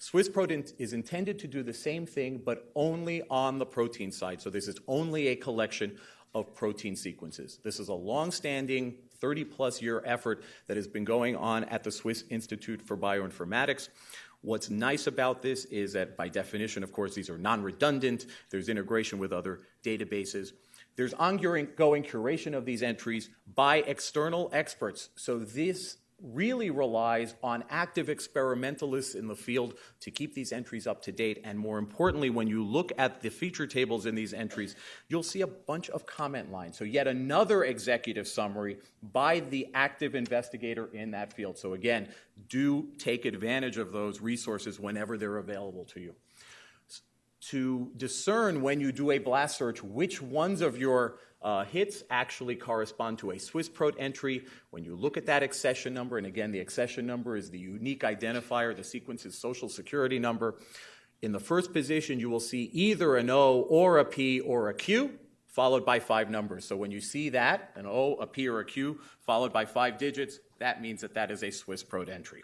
SwissProt is intended to do the same thing, but only on the protein side. So this is only a collection of protein sequences. This is a long-standing 30-plus year effort that has been going on at the Swiss Institute for Bioinformatics. What's nice about this is that, by definition, of course, these are non redundant, there's integration with other databases. There's ongoing curation of these entries by external experts. So, this really relies on active experimentalists in the field to keep these entries up to date. And more importantly, when you look at the feature tables in these entries, you'll see a bunch of comment lines. So, yet another executive summary by the active investigator in that field. So, again, do take advantage of those resources whenever they're available to you. To discern when you do a blast search which ones of your uh, hits actually correspond to a SwissProt entry. When you look at that accession number, and again, the accession number is the unique identifier, the sequence's social security number. In the first position, you will see either an O or a P or a Q, followed by five numbers. So when you see that, an O, a P, or a Q, followed by five digits, that means that that is a SwissProt entry.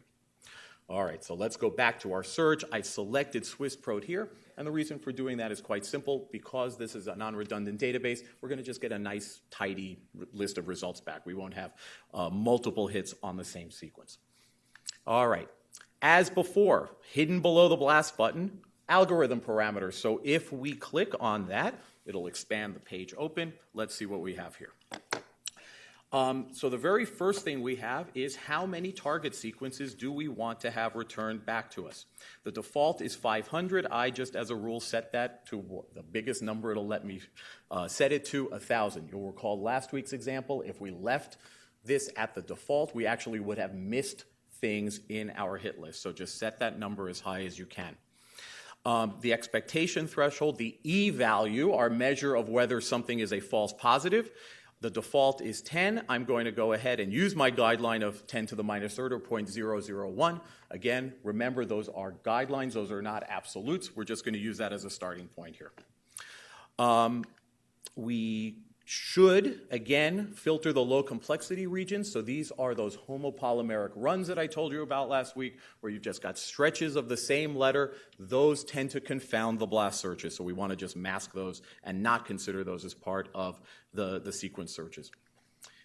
All right, so let's go back to our search. I selected SwissProt here, and the reason for doing that is quite simple. Because this is a non-redundant database, we're going to just get a nice, tidy list of results back. We won't have uh, multiple hits on the same sequence. All right, as before, hidden below the blast button, algorithm parameters. So if we click on that, it'll expand the page open. Let's see what we have here. Um, so the very first thing we have is how many target sequences do we want to have returned back to us? The default is 500. I just, as a rule, set that to the biggest number it'll let me uh, set it to 1,000. You'll recall last week's example. If we left this at the default, we actually would have missed things in our hit list. So just set that number as high as you can. Um, the expectation threshold, the E value, our measure of whether something is a false positive, the default is 10. I'm going to go ahead and use my guideline of 10 to the minus third or 0.001. Again, remember those are guidelines, those are not absolutes. We're just going to use that as a starting point here. Um, we should, again, filter the low complexity regions. So these are those homopolymeric runs that I told you about last week, where you've just got stretches of the same letter. Those tend to confound the blast searches. So we want to just mask those and not consider those as part of the, the sequence searches.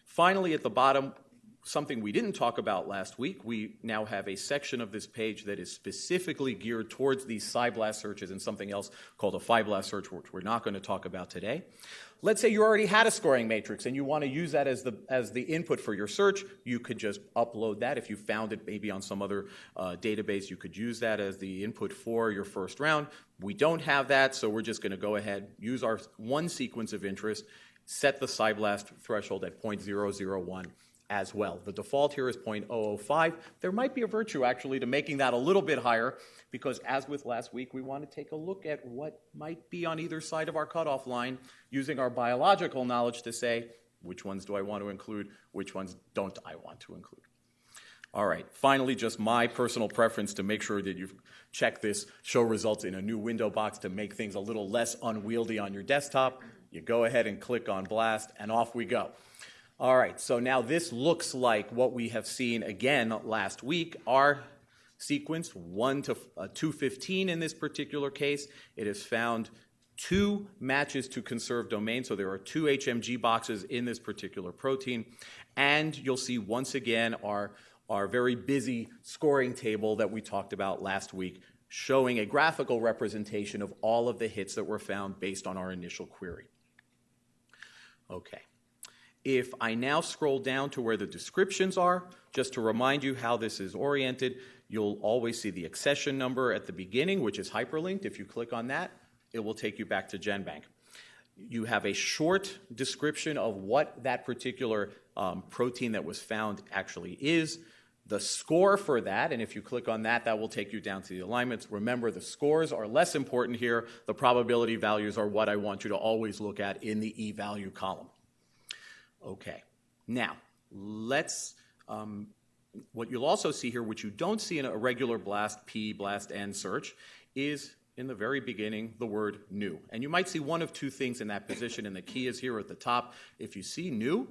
Finally, at the bottom, something we didn't talk about last week, we now have a section of this page that is specifically geared towards these PSI-BLAST searches and something else called a PHI-BLAST search, which we're not going to talk about today. Let's say you already had a scoring matrix and you want to use that as the, as the input for your search. You could just upload that. If you found it maybe on some other uh, database, you could use that as the input for your first round. We don't have that, so we're just going to go ahead, use our one sequence of interest, set the PSI-BLAST threshold at 0.001 as well. The default here is 0.005. There might be a virtue actually to making that a little bit higher because as with last week, we want to take a look at what might be on either side of our cutoff line using our biological knowledge to say which ones do I want to include, which ones don't I want to include. All right, finally, just my personal preference to make sure that you check this show results in a new window box to make things a little less unwieldy on your desktop. You go ahead and click on Blast, and off we go. All right, so now this looks like what we have seen again last week. Our sequence, 1 to uh, 215 in this particular case, it has found two matches to conserved domain. So there are two HMG boxes in this particular protein. And you'll see once again our, our very busy scoring table that we talked about last week, showing a graphical representation of all of the hits that were found based on our initial query. Okay. If I now scroll down to where the descriptions are, just to remind you how this is oriented, you'll always see the accession number at the beginning, which is hyperlinked. If you click on that, it will take you back to GenBank. You have a short description of what that particular um, protein that was found actually is, the score for that, and if you click on that, that will take you down to the alignments. Remember, the scores are less important here. The probability values are what I want you to always look at in the e-value column. Okay, now let's, um, what you'll also see here, which you don't see in a regular BLAST P, BLAST N search, is in the very beginning the word new. And you might see one of two things in that position, and the key is here at the top. If you see new,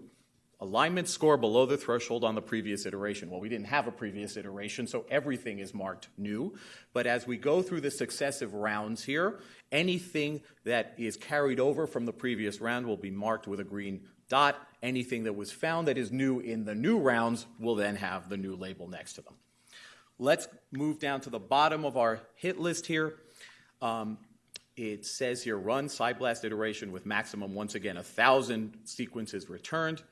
alignment score below the threshold on the previous iteration. Well, we didn't have a previous iteration, so everything is marked new. But as we go through the successive rounds here, anything that is carried over from the previous round will be marked with a green dot. Anything that was found that is new in the new rounds will then have the new label next to them. Let's move down to the bottom of our hit list here. Um, it says here run PSI-BLAST iteration with maximum, once again, 1,000 sequences returned.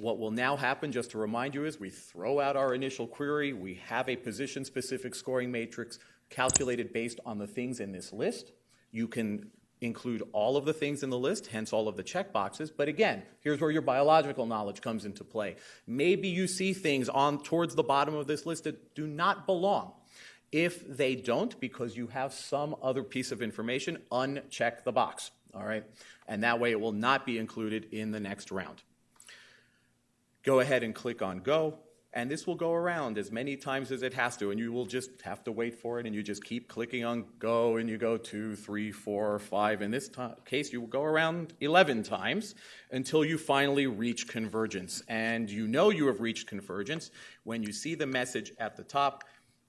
What will now happen, just to remind you, is we throw out our initial query. We have a position-specific scoring matrix calculated based on the things in this list. You can include all of the things in the list, hence all of the checkboxes. But again, here's where your biological knowledge comes into play. Maybe you see things on towards the bottom of this list that do not belong. If they don't, because you have some other piece of information, uncheck the box, all right? And that way it will not be included in the next round. Go ahead and click on Go, and this will go around as many times as it has to, and you will just have to wait for it, and you just keep clicking on Go, and you go two, three, four, five. In this case, you will go around 11 times until you finally reach convergence. And you know you have reached convergence when you see the message at the top,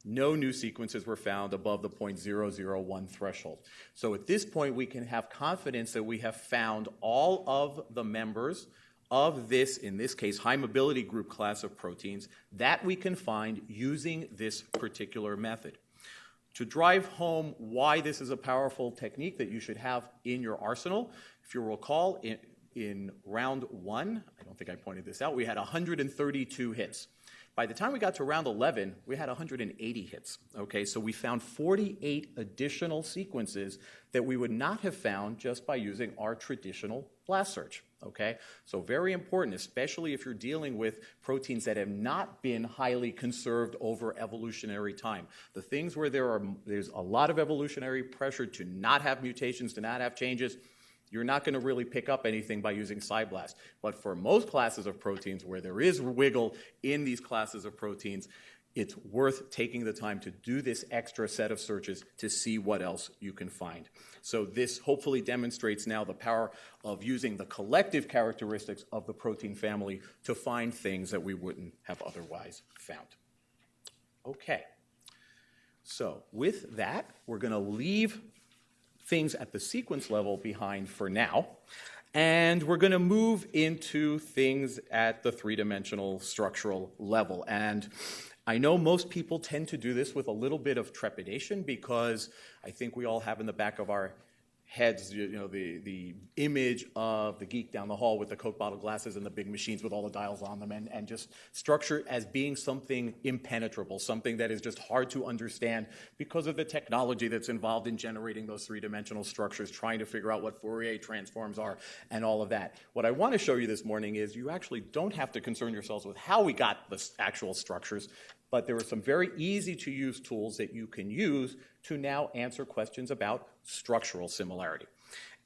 no new sequences were found above the 0.001 threshold. So at this point, we can have confidence that we have found all of the members of this, in this case, high mobility group class of proteins that we can find using this particular method. To drive home why this is a powerful technique that you should have in your arsenal, if you recall, in, in round one, I don't think I pointed this out, we had 132 hits. By the time we got to round 11, we had 180 hits. Okay, so we found 48 additional sequences that we would not have found just by using our traditional blast search. Okay, so very important, especially if you're dealing with proteins that have not been highly conserved over evolutionary time. The things where there are there's a lot of evolutionary pressure to not have mutations, to not have changes you're not going to really pick up anything by using PSI-BLAST. But for most classes of proteins where there is wiggle in these classes of proteins, it's worth taking the time to do this extra set of searches to see what else you can find. So this hopefully demonstrates now the power of using the collective characteristics of the protein family to find things that we wouldn't have otherwise found. Okay. So with that, we're going to leave things at the sequence level behind for now. And we're going to move into things at the three dimensional structural level. And I know most people tend to do this with a little bit of trepidation because I think we all have in the back of our heads, you know, the, the image of the geek down the hall with the Coke bottle glasses and the big machines with all the dials on them, and, and just structure as being something impenetrable, something that is just hard to understand because of the technology that's involved in generating those three dimensional structures, trying to figure out what Fourier transforms are, and all of that. What I want to show you this morning is you actually don't have to concern yourselves with how we got the actual structures but there are some very easy to use tools that you can use to now answer questions about structural similarity.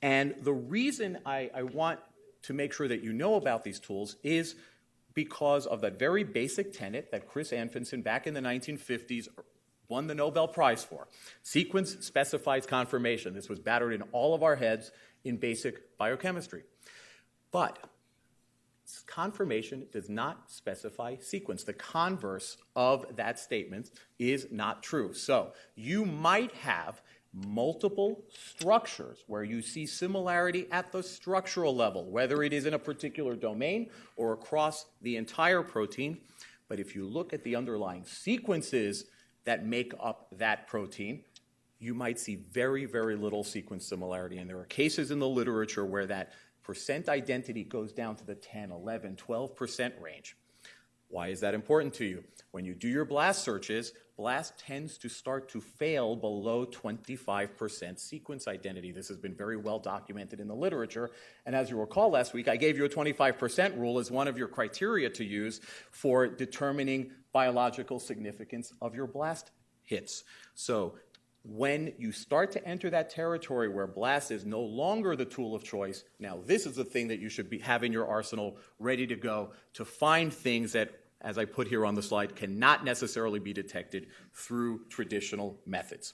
And the reason I, I, want to make sure that you know about these tools is because of that very basic tenet that Chris Anfinsen back in the 1950s won the Nobel Prize for. Sequence specifies conformation. This was battered in all of our heads in basic biochemistry. But conformation does not specify sequence. The converse of that statement is not true. So you might have multiple structures where you see similarity at the structural level, whether it is in a particular domain or across the entire protein. But if you look at the underlying sequences that make up that protein, you might see very, very little sequence similarity. And there are cases in the literature where that percent identity goes down to the 10, 11, 12% range. Why is that important to you? When you do your BLAST searches, BLAST tends to start to fail below 25% sequence identity. This has been very well documented in the literature. And as you recall last week, I gave you a 25% rule as one of your criteria to use for determining biological significance of your BLAST hits. So when you start to enter that territory where blast is no longer the tool of choice, now this is the thing that you should be, have in your arsenal ready to go to find things that, as I put here on the slide, cannot necessarily be detected through traditional methods.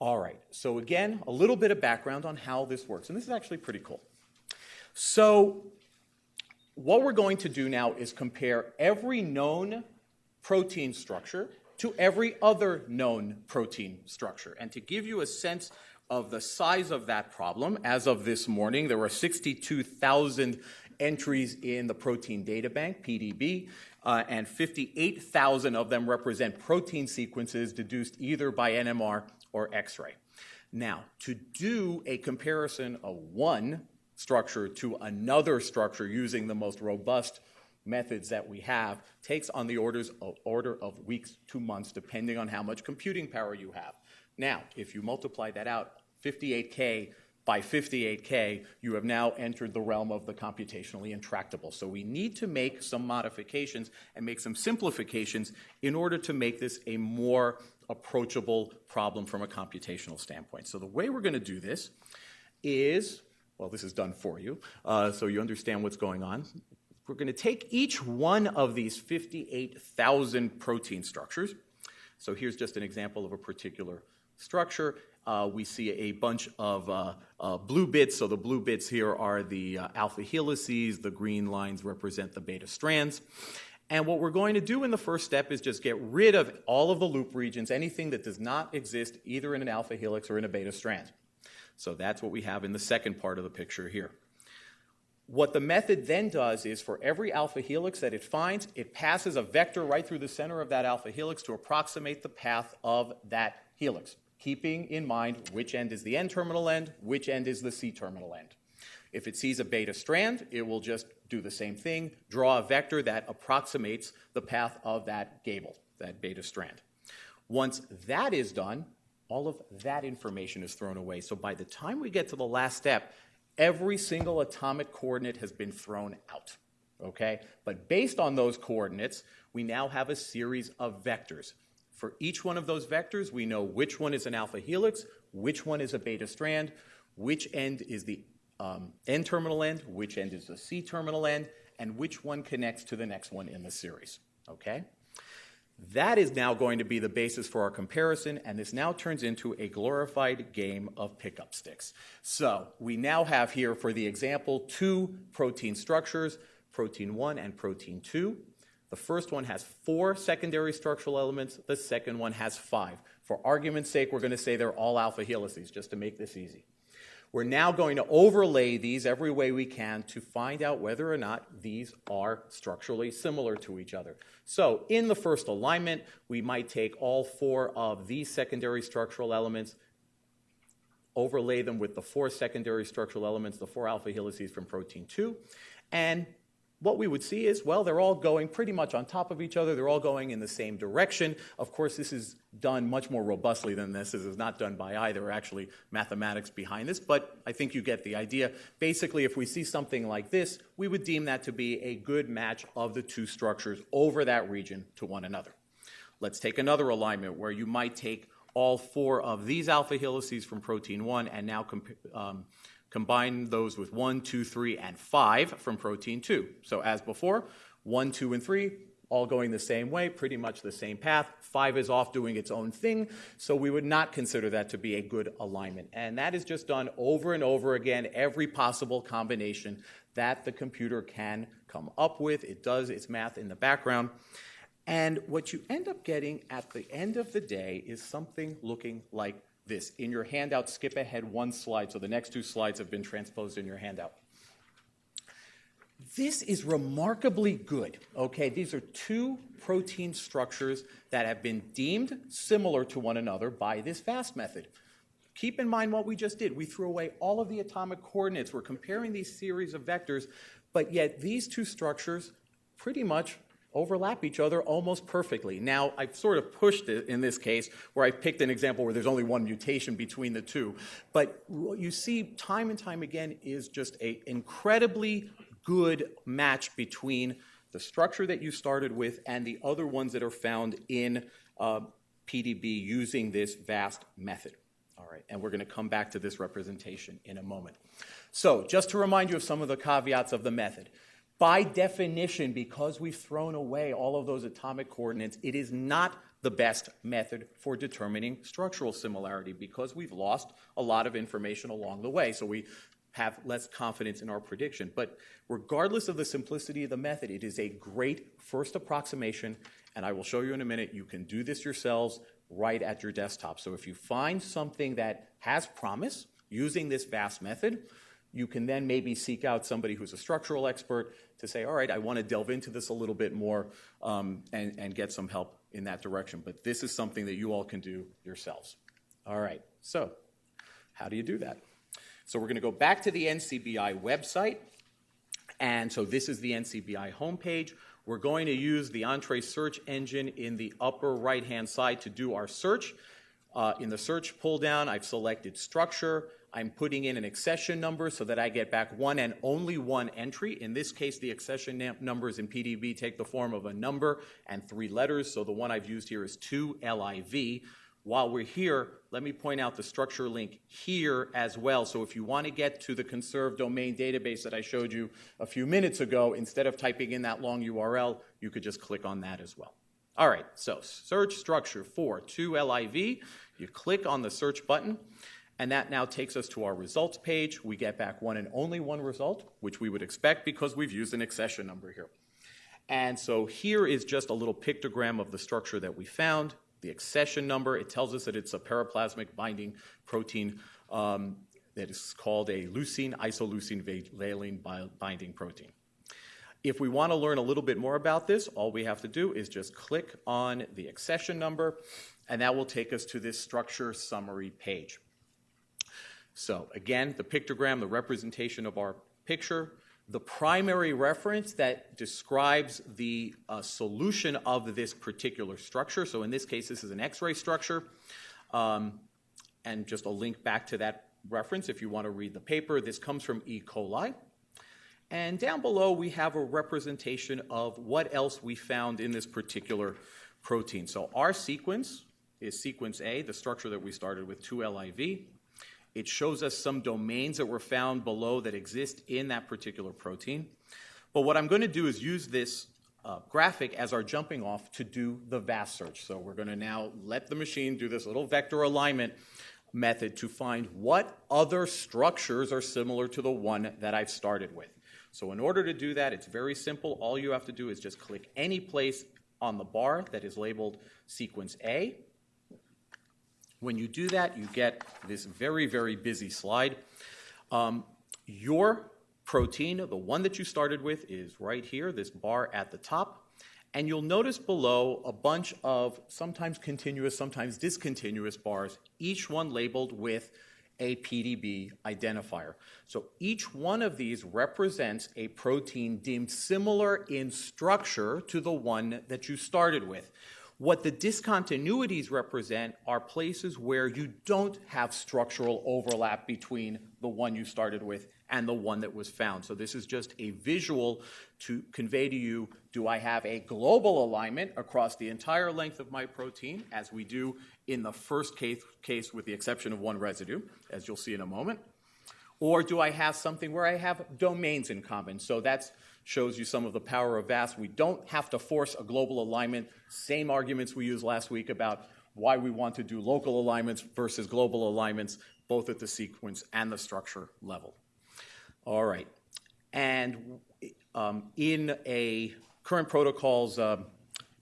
All right, so again, a little bit of background on how this works, and this is actually pretty cool. So what we're going to do now is compare every known protein structure to every other known protein structure. And to give you a sense of the size of that problem, as of this morning, there were 62,000 entries in the Protein Data Bank, PDB, uh, and 58,000 of them represent protein sequences deduced either by NMR or X ray. Now, to do a comparison of one structure to another structure using the most robust methods that we have takes on the orders of, order of weeks to months, depending on how much computing power you have. Now, if you multiply that out, 58K by 58K, you have now entered the realm of the computationally intractable. So we need to make some modifications and make some simplifications in order to make this a more approachable problem from a computational standpoint. So the way we're going to do this is, well, this is done for you, uh, so you understand what's going on. We're going to take each one of these 58,000 protein structures. So here's just an example of a particular structure. Uh, we see a bunch of uh, uh, blue bits. So the blue bits here are the uh, alpha helices. The green lines represent the beta strands. And what we're going to do in the first step is just get rid of all of the loop regions, anything that does not exist either in an alpha helix or in a beta strand. So that's what we have in the second part of the picture here. What the method then does is for every alpha helix that it finds, it passes a vector right through the center of that alpha helix to approximate the path of that helix, keeping in mind which end is the N terminal end, which end is the C terminal end. If it sees a beta strand, it will just do the same thing, draw a vector that approximates the path of that gable, that beta strand. Once that is done, all of that information is thrown away. So by the time we get to the last step, every single atomic coordinate has been thrown out. Okay? But based on those coordinates, we now have a series of vectors. For each one of those vectors, we know which one is an alpha helix, which one is a beta strand, which end is the um, N terminal end, which end is the C terminal end, and which one connects to the next one in the series. Okay? That is now going to be the basis for our comparison, and this now turns into a glorified game of pickup sticks. So we now have here, for the example, two protein structures, protein 1 and protein 2. The first one has four secondary structural elements, the second one has five. For argument's sake, we're going to say they're all alpha helices, just to make this easy. We're now going to overlay these every way we can to find out whether or not these are structurally similar to each other. So in the first alignment, we might take all four of these secondary structural elements, overlay them with the four secondary structural elements, the four alpha helices from protein 2, and what we would see is, well, they're all going pretty much on top of each other. They're all going in the same direction. Of course, this is done much more robustly than this. This is not done by either actually mathematics behind this, but I think you get the idea. Basically, if we see something like this, we would deem that to be a good match of the two structures over that region to one another. Let's take another alignment where you might take all four of these alpha helices from protein 1 and now um, Combine those with 1, 2, 3, and 5 from protein 2. So as before, 1, 2, and 3 all going the same way, pretty much the same path. 5 is off doing its own thing, so we would not consider that to be a good alignment. And that is just done over and over again, every possible combination that the computer can come up with. It does its math in the background. And what you end up getting at the end of the day is something looking like this. In your handout, skip ahead one slide, so the next two slides have been transposed in your handout. This is remarkably good. Okay, these are two protein structures that have been deemed similar to one another by this VAST method. keep in mind what we just did. We threw away all of the atomic coordinates. We're comparing these series of vectors, but yet these two structures pretty much overlap each other almost perfectly. Now, I've sort of pushed it in this case where I picked an example where there's only one mutation between the two. But what you see time and time again is just an incredibly good match between the structure that you started with and the other ones that are found in uh, PDB using this VAST method. All right, and we're going to come back to this representation in a moment. So, just to remind you of some of the caveats of the method. By definition, because we've thrown away all of those atomic coordinates, it is not the best method for determining structural similarity because we've lost a lot of information along the way. So we have less confidence in our prediction. But regardless of the simplicity of the method, it is a great first approximation, and I will show you in a minute. You can do this yourselves right at your desktop. So if you find something that has promise using this VAST method, you can then maybe seek out somebody who's a structural expert to say, all right, I want to delve into this a little bit more um, and, and get some help in that direction. But this is something that you all can do yourselves. All right, so how do you do that? So we're going to go back to the NCBI website. And so this is the NCBI homepage. We're going to use the Entrez search engine in the upper right hand side to do our search. Uh, in the search pull down, I've selected structure. I'm putting in an accession number so that I get back one and only one entry. In this case, the accession numbers in PDB take the form of a number and three letters. So the one I've used here is 2LIV. While we're here, let me point out the structure link here as well. So if you want to get to the conserved domain database that I showed you a few minutes ago, instead of typing in that long URL, you could just click on that as well. All right, so search structure for 2LIV. You click on the search button. And that now takes us to our results page. We get back one and only one result, which we would expect because we've used an accession number here. And so here is just a little pictogram of the structure that we found. The accession number, it tells us that it's a periplasmic binding protein um, that is called a leucine isoleucine valine binding protein. If we want to learn a little bit more about this, all we have to do is just click on the accession number, and that will take us to this structure summary page. So again, the pictogram, the representation of our picture, the primary reference that describes the uh, solution of this particular structure. So in this case, this is an X-ray structure. Um, and just a link back to that reference if you want to read the paper. This comes from E. coli. And down below, we have a representation of what else we found in this particular protein. So our sequence is sequence A, the structure that we started with 2LIV. It shows us some domains that were found below that exist in that particular protein. But what I'm going to do is use this uh, graphic as our jumping off to do the VAST search. So we're going to now let the machine do this little vector alignment method to find what other structures are similar to the one that I've started with. So in order to do that, it's very simple. All you have to do is just click any place on the bar that is labeled sequence A, when you do that, you get this very, very busy slide. Um, your protein, the one that you started with, is right here, this bar at the top. And you'll notice below a bunch of sometimes continuous, sometimes discontinuous bars, each one labeled with a PDB identifier. So each one of these represents a protein deemed similar in structure to the one that you started with. What the discontinuities represent are places where you don't have structural overlap between the one you started with and the one that was found. So this is just a visual to convey to you, do I have a global alignment across the entire length of my protein, as we do in the first case, case with the exception of one residue, as you'll see in a moment, or do I have something where I have domains in common? So that's shows you some of the power of VAST. We don't have to force a global alignment. Same arguments we used last week about why we want to do local alignments versus global alignments, both at the sequence and the structure level. All right. And um, in a current protocols uh,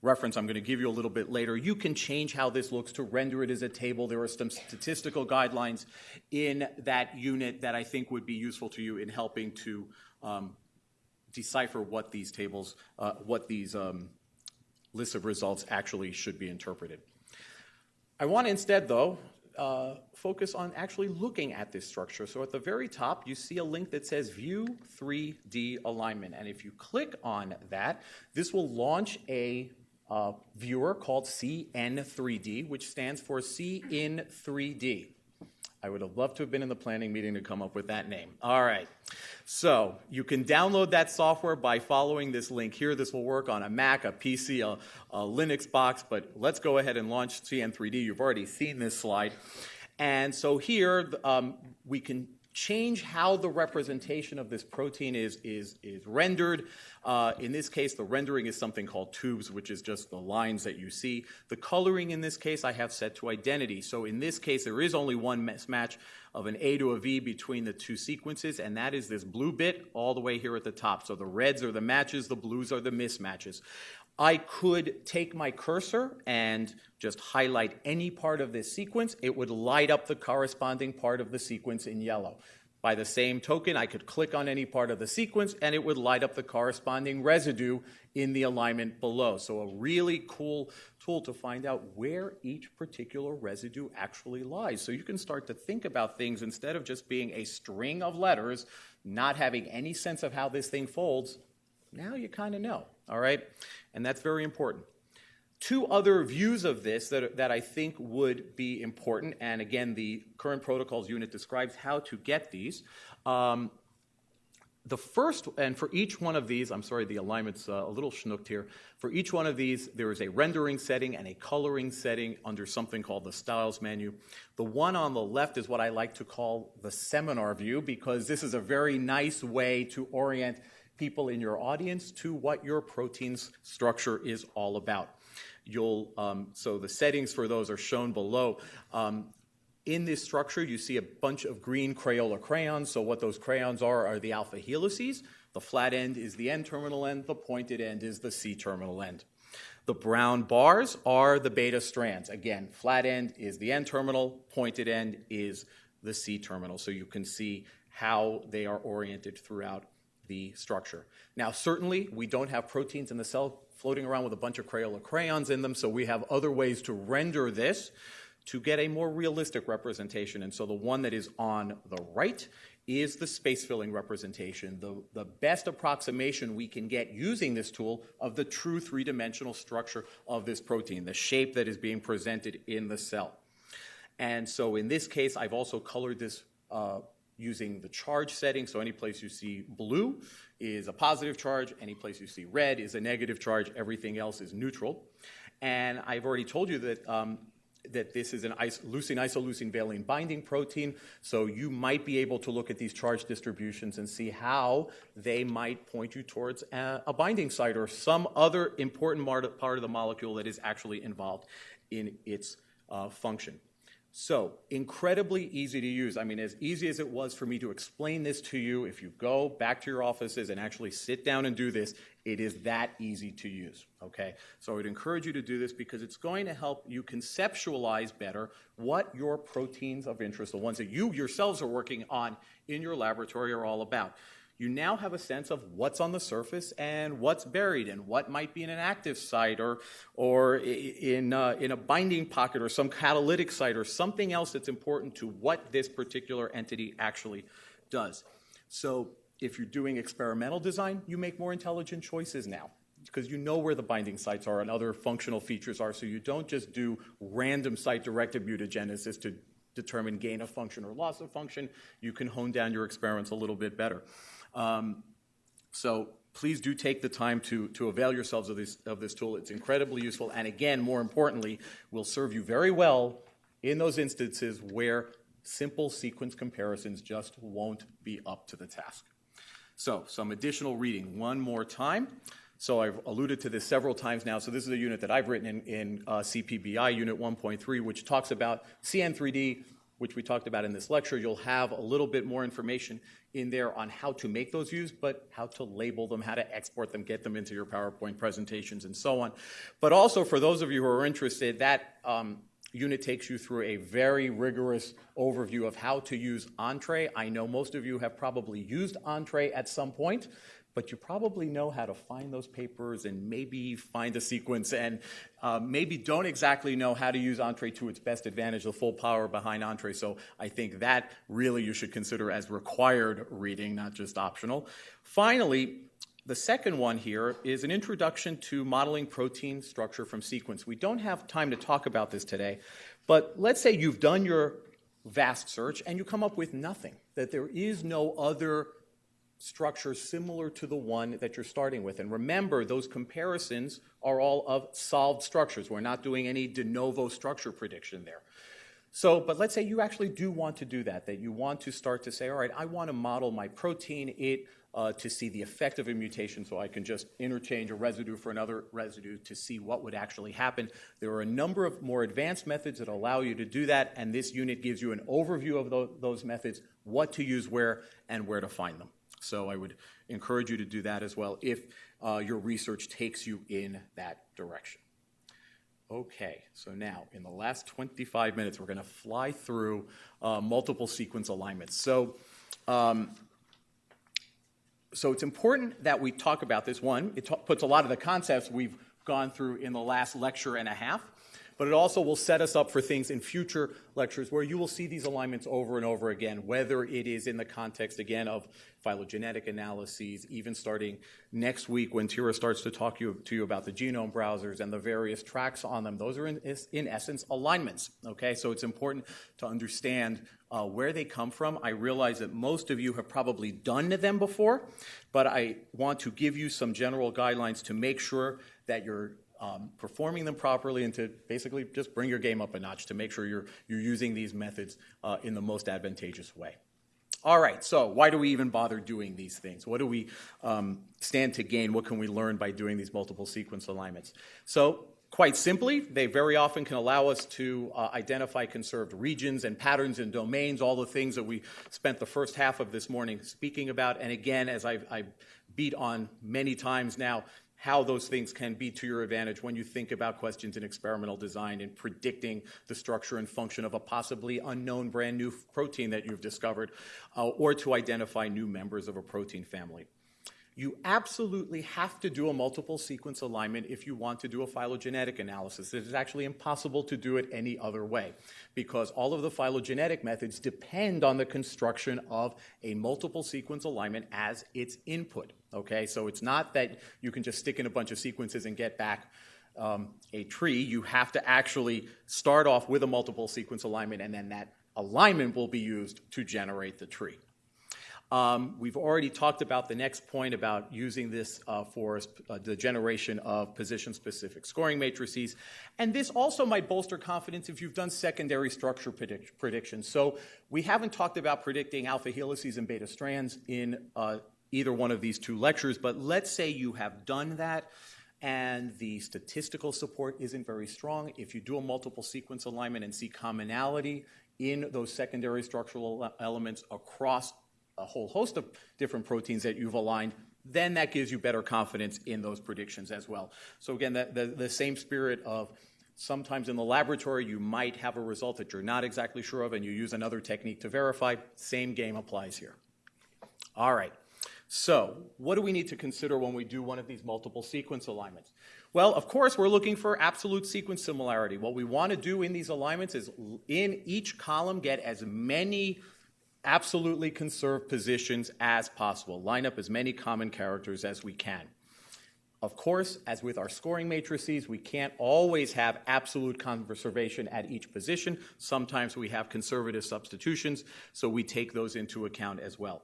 reference I'm going to give you a little bit later, you can change how this looks to render it as a table. There are some statistical guidelines in that unit that I think would be useful to you in helping to um, decipher what these tables, uh, what these um, lists of results actually should be interpreted. I want to instead, though, uh, focus on actually looking at this structure. So at the very top, you see a link that says View 3D Alignment. And if you click on that, this will launch a uh, viewer called CN3D, which stands for See in 3D. I would have loved to have been in the planning meeting to come up with that name. All right. So you can download that software by following this link here. This will work on a Mac, a PC, a, a Linux box, but let's go ahead and launch CN3D. You've already seen this slide. And so here um, we can change how the representation of this protein is, is, is rendered. Uh, in this case, the rendering is something called tubes, which is just the lines that you see. The coloring in this case I have set to identity. So in this case, there is only one mismatch of an A to a V between the two sequences, and that is this blue bit all the way here at the top. So the reds are the matches, the blues are the mismatches. I could take my cursor and just highlight any part of this sequence. It would light up the corresponding part of the sequence in yellow. By the same token, I could click on any part of the sequence and it would light up the corresponding residue in the alignment below. So a really cool tool to find out where each particular residue actually lies. So you can start to think about things instead of just being a string of letters, not having any sense of how this thing folds, now you kind of know, all right? And that's very important. Two other views of this that, that I think would be important, and again, the current protocols unit describes how to get these. Um, the first, and for each one of these, I'm sorry, the alignment's uh, a little schnooked here. For each one of these, there is a rendering setting and a coloring setting under something called the styles menu. The one on the left is what I like to call the seminar view because this is a very nice way to orient people in your audience to what your protein's structure is all about. You'll, um, so the settings for those are shown below. Um, in this structure, you see a bunch of green Crayola crayons. So what those crayons are are the alpha helices. The flat end is the N-terminal end. The pointed end is the C-terminal end. The brown bars are the beta strands. Again, flat end is the N-terminal. Pointed end is the C-terminal. So you can see how they are oriented throughout the structure. Now, certainly, we don't have proteins in the cell floating around with a bunch of Crayola crayons in them, so we have other ways to render this to get a more realistic representation. And so the one that is on the right is the space filling representation, the, the best approximation we can get using this tool of the true three dimensional structure of this protein, the shape that is being presented in the cell. And so in this case, I've also colored this uh, using the charge setting. So any place you see blue is a positive charge, any place you see red is a negative charge, everything else is neutral. And I've already told you that um, that this is an leucine isoleucine valine binding protein, so you might be able to look at these charge distributions and see how they might point you towards a, a binding site or some other important part of the molecule that is actually involved in its uh, function. So, incredibly easy to use. I mean, as easy as it was for me to explain this to you, if you go back to your offices and actually sit down and do this, it is that easy to use, okay? So, I would encourage you to do this because it's going to help you conceptualize better what your proteins of interest, the ones that you yourselves are working on in your laboratory, are all about you now have a sense of what's on the surface and what's buried and what might be in an active site or, or in, uh, in a binding pocket or some catalytic site or something else that's important to what this particular entity actually does. So if you're doing experimental design, you make more intelligent choices now because you know where the binding sites are and other functional features are, so you don't just do random site-directed mutagenesis to determine gain of function or loss of function. You can hone down your experiments a little bit better. Um, so please do take the time to, to avail yourselves of this, of this tool. It's incredibly useful, and again, more importantly, will serve you very well in those instances where simple sequence comparisons just won't be up to the task. So, some additional reading one more time. So, I've alluded to this several times now. So, this is a unit that I've written in, in uh, CPBI, Unit 1.3, which talks about CN3D, which we talked about in this lecture. You'll have a little bit more information in there on how to make those views, but how to label them, how to export them, get them into your PowerPoint presentations, and so on. But also, for those of you who are interested, that um, unit takes you through a very rigorous overview of how to use Entrez. I know most of you have probably used Entrez at some point but you probably know how to find those papers and maybe find a sequence and uh, maybe don't exactly know how to use Entrez to its best advantage, the full power behind Entrez. So I think that really you should consider as required reading, not just optional. Finally, the second one here is an introduction to modeling protein structure from sequence. We don't have time to talk about this today, but let's say you've done your VAST search and you come up with nothing, that there is no other structure similar to the one that you're starting with. And remember, those comparisons are all of solved structures. We're not doing any de novo structure prediction there. So, but let's say you actually do want to do that, that you want to start to say, all right, I want to model my protein. It uh, to see the effect of a mutation so I can just interchange a residue for another residue to see what would actually happen. There are a number of more advanced methods that allow you to do that, and this unit gives you an overview of those, those methods, what to use where, and where to find them. So I would encourage you to do that as well if uh, your research takes you in that direction. Okay, so now in the last 25 minutes, we're going to fly through uh, multiple sequence alignments. So um, so it's important that we talk about this. One, it puts a lot of the concepts we've gone through in the last lecture and a half, but it also will set us up for things in future lectures where you will see these alignments over and over again, whether it is in the context, again, of phylogenetic analyses, even starting next week when Tyra starts to talk you, to you about the genome browsers and the various tracks on them. Those are, in, in essence, alignments, okay? So it's important to understand uh, where they come from. I realize that most of you have probably done them before, but I want to give you some general guidelines to make sure that you're um, performing them properly and to basically just bring your game up a notch to make sure you're, you're using these methods uh, in the most advantageous way. All right, so why do we even bother doing these things? What do we um, stand to gain? What can we learn by doing these multiple sequence alignments? So, quite simply, they very often can allow us to uh, identify conserved regions and patterns and domains, all the things that we spent the first half of this morning speaking about. And again, as I've, I've beat on many times now, how those things can be to your advantage when you think about questions in experimental design and predicting the structure and function of a possibly unknown brand new protein that you've discovered, uh, or to identify new members of a protein family. You absolutely have to do a multiple sequence alignment if you want to do a phylogenetic analysis. It is actually impossible to do it any other way because all of the phylogenetic methods depend on the construction of a multiple sequence alignment as its input. Okay, so it's not that you can just stick in a bunch of sequences and get back um, a tree. You have to actually start off with a multiple sequence alignment and then that alignment will be used to generate the tree. Um, we've already talked about the next point about using this uh, for uh, the generation of position-specific scoring matrices. And this also might bolster confidence if you've done secondary structure predict- predictions. So we haven't talked about predicting alpha helices and beta strands in uh, either one of these two lectures, but let's say you have done that and the statistical support isn't very strong. If you do a multiple sequence alignment and see commonality in those secondary structural elements across a whole host of different proteins that you've aligned, then that gives you better confidence in those predictions as well. So again, the, the, the, same spirit of sometimes in the laboratory you might have a result that you're not exactly sure of and you use another technique to verify, same game applies here. All right. So, what do we need to consider when we do one of these multiple sequence alignments? Well, of course, we're looking for absolute sequence similarity. What we want to do in these alignments is in each column get as many absolutely conserve positions as possible. Line up as many common characters as we can. Of course, as with our scoring matrices, we can't always have absolute conservation at each position. Sometimes we have conservative substitutions, so we take those into account as well.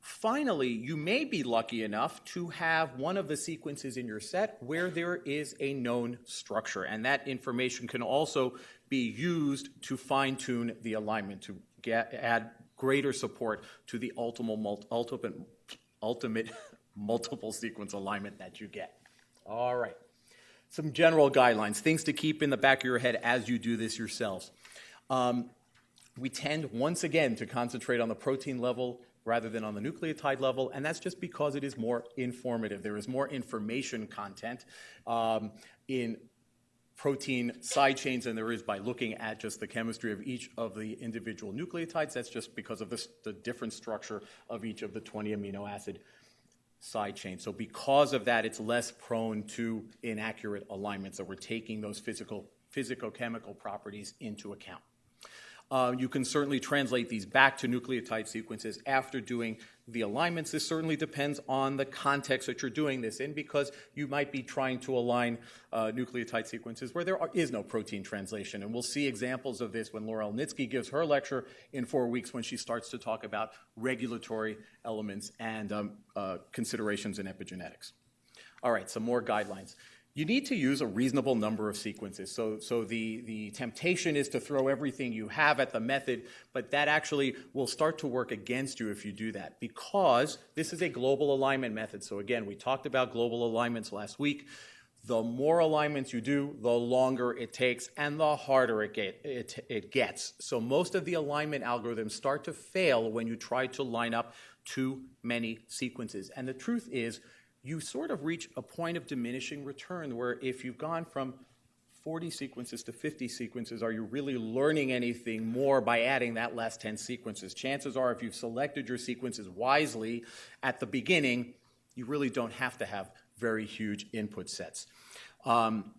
Finally, you may be lucky enough to have one of the sequences in your set where there is a known structure, and that information can also be used to fine tune the alignment, to get, add greater support to the ultimate, ultimate, ultimate multiple sequence alignment that you get. All right. Some general guidelines, things to keep in the back of your head as you do this yourselves. Um, we tend, once again, to concentrate on the protein level rather than on the nucleotide level, and that's just because it is more informative. There is more information content um, in protein side chains than there is by looking at just the chemistry of each of the individual nucleotides. That's just because of the different structure of each of the 20 amino acid side chain. So because of that, it's less prone to inaccurate alignment. So we're taking those physical, physicochemical properties into account. Uh, you can certainly translate these back to nucleotide sequences after doing the alignments. This certainly depends on the context that you're doing this in because you might be trying to align uh, nucleotide sequences where there are, is no protein translation. And we'll see examples of this when Laura Elnitski gives her lecture in four weeks when she starts to talk about regulatory elements and um, uh, considerations in epigenetics. All right, some more guidelines you need to use a reasonable number of sequences. So, so the, the temptation is to throw everything you have at the method, but that actually will start to work against you if you do that because this is a global alignment method. So again, we talked about global alignments last week. The more alignments you do, the longer it takes and the harder it, get, it, it gets. So most of the alignment algorithms start to fail when you try to line up too many sequences. And the truth is, you sort of reach a point of diminishing return where if you've gone from 40 sequences to 50 sequences, are you really learning anything more by adding that last 10 sequences? Chances are, if you've selected your sequences wisely at the beginning, you really don't have to have very huge input sets. Um,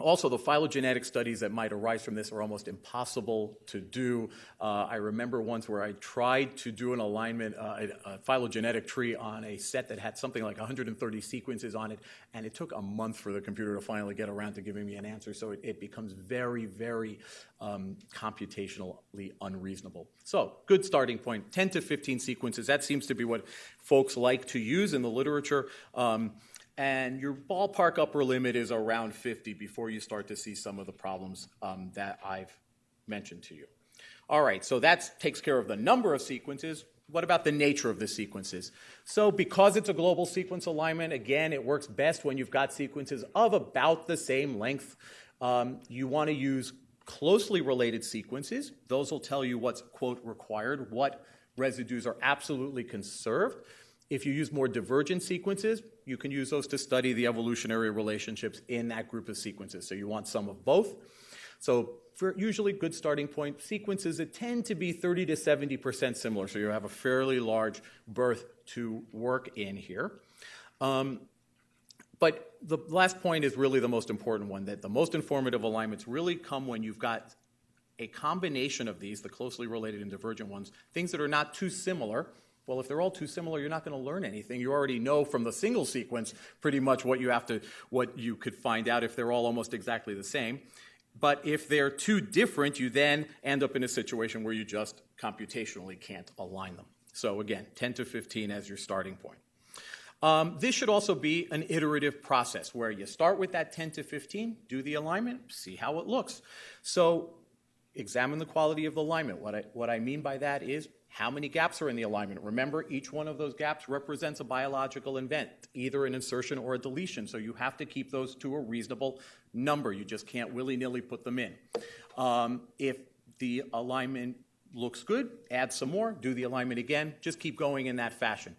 also, the phylogenetic studies that might arise from this are almost impossible to do. Uh, I remember once where I tried to do an alignment, uh, a, a, phylogenetic tree on a set that had something like 130 sequences on it, and it took a month for the computer to finally get around to giving me an answer. So it, it becomes very, very um, computationally unreasonable. So, good starting point 10 to 15 sequences. That seems to be what folks like to use in the literature. Um, and your ballpark upper limit is around 50 before you start to see some of the problems um, that I've mentioned to you. All right, so that takes care of the number of sequences. What about the nature of the sequences? So, because it's a global sequence alignment, again, it works best when you've got sequences of about the same length. Um, you want to use closely related sequences. Those will tell you what's, quote, required, what residues are absolutely conserved. If you use more divergent sequences, you can use those to study the evolutionary relationships in that group of sequences. So you want some of both. So for usually good starting point sequences that tend to be 30 to 70% similar. So you have a fairly large berth to work in here. Um, but the last point is really the most important one, that the most informative alignments really come when you've got a combination of these, the closely related and divergent ones, things that are not too similar, well, if they're all too similar, you're not going to learn anything. You already know from the single sequence pretty much what you have to, what you could find out if they're all almost exactly the same. But if they're too different, you then end up in a situation where you just computationally can't align them. So again, 10 to 15 as your starting point. Um, this should also be an iterative process where you start with that 10 to 15, do the alignment, see how it looks. So examine the quality of the alignment. What I, what I mean by that is how many gaps are in the alignment? Remember, each one of those gaps represents a biological event, either an insertion or a deletion. So you have to keep those to a reasonable number. You just can't willy nilly put them in. Um, if the alignment looks good, add some more, do the alignment again, just keep going in that fashion.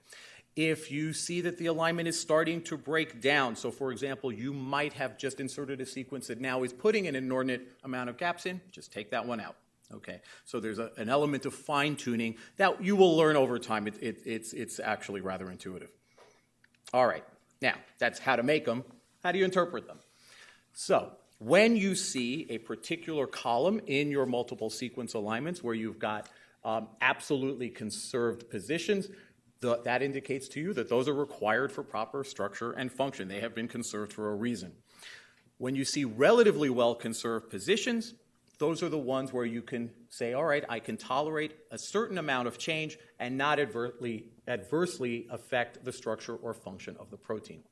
If you see that the alignment is starting to break down, so for example, you might have just inserted a sequence that now is putting an inordinate amount of gaps in, just take that one out. Okay, so there's a, an element of fine tuning that you will learn over time. It, it, it's, it's actually rather intuitive. All right, now that's how to make them. How do you interpret them? So, when you see a particular column in your multiple sequence alignments where you've got um, absolutely conserved positions, the, that indicates to you that those are required for proper structure and function. They have been conserved for a reason. When you see relatively well conserved positions, those are the ones where you can say, all right, I can tolerate a certain amount of change and not adversely, adversely affect the structure or function of the protein.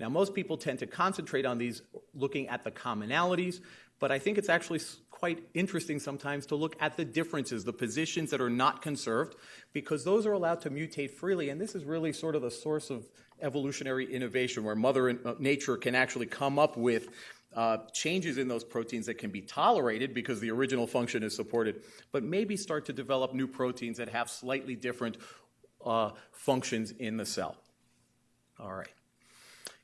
Now, most people tend to concentrate on these looking at the commonalities, but I think it's actually quite interesting sometimes to look at the differences, the positions that are not conserved, because those are allowed to mutate freely, and this is really sort of the source of evolutionary innovation where Mother uh, Nature can actually come up with uh, changes in those proteins that can be tolerated because the original function is supported, but maybe start to develop new proteins that have slightly different uh, functions in the cell. All right.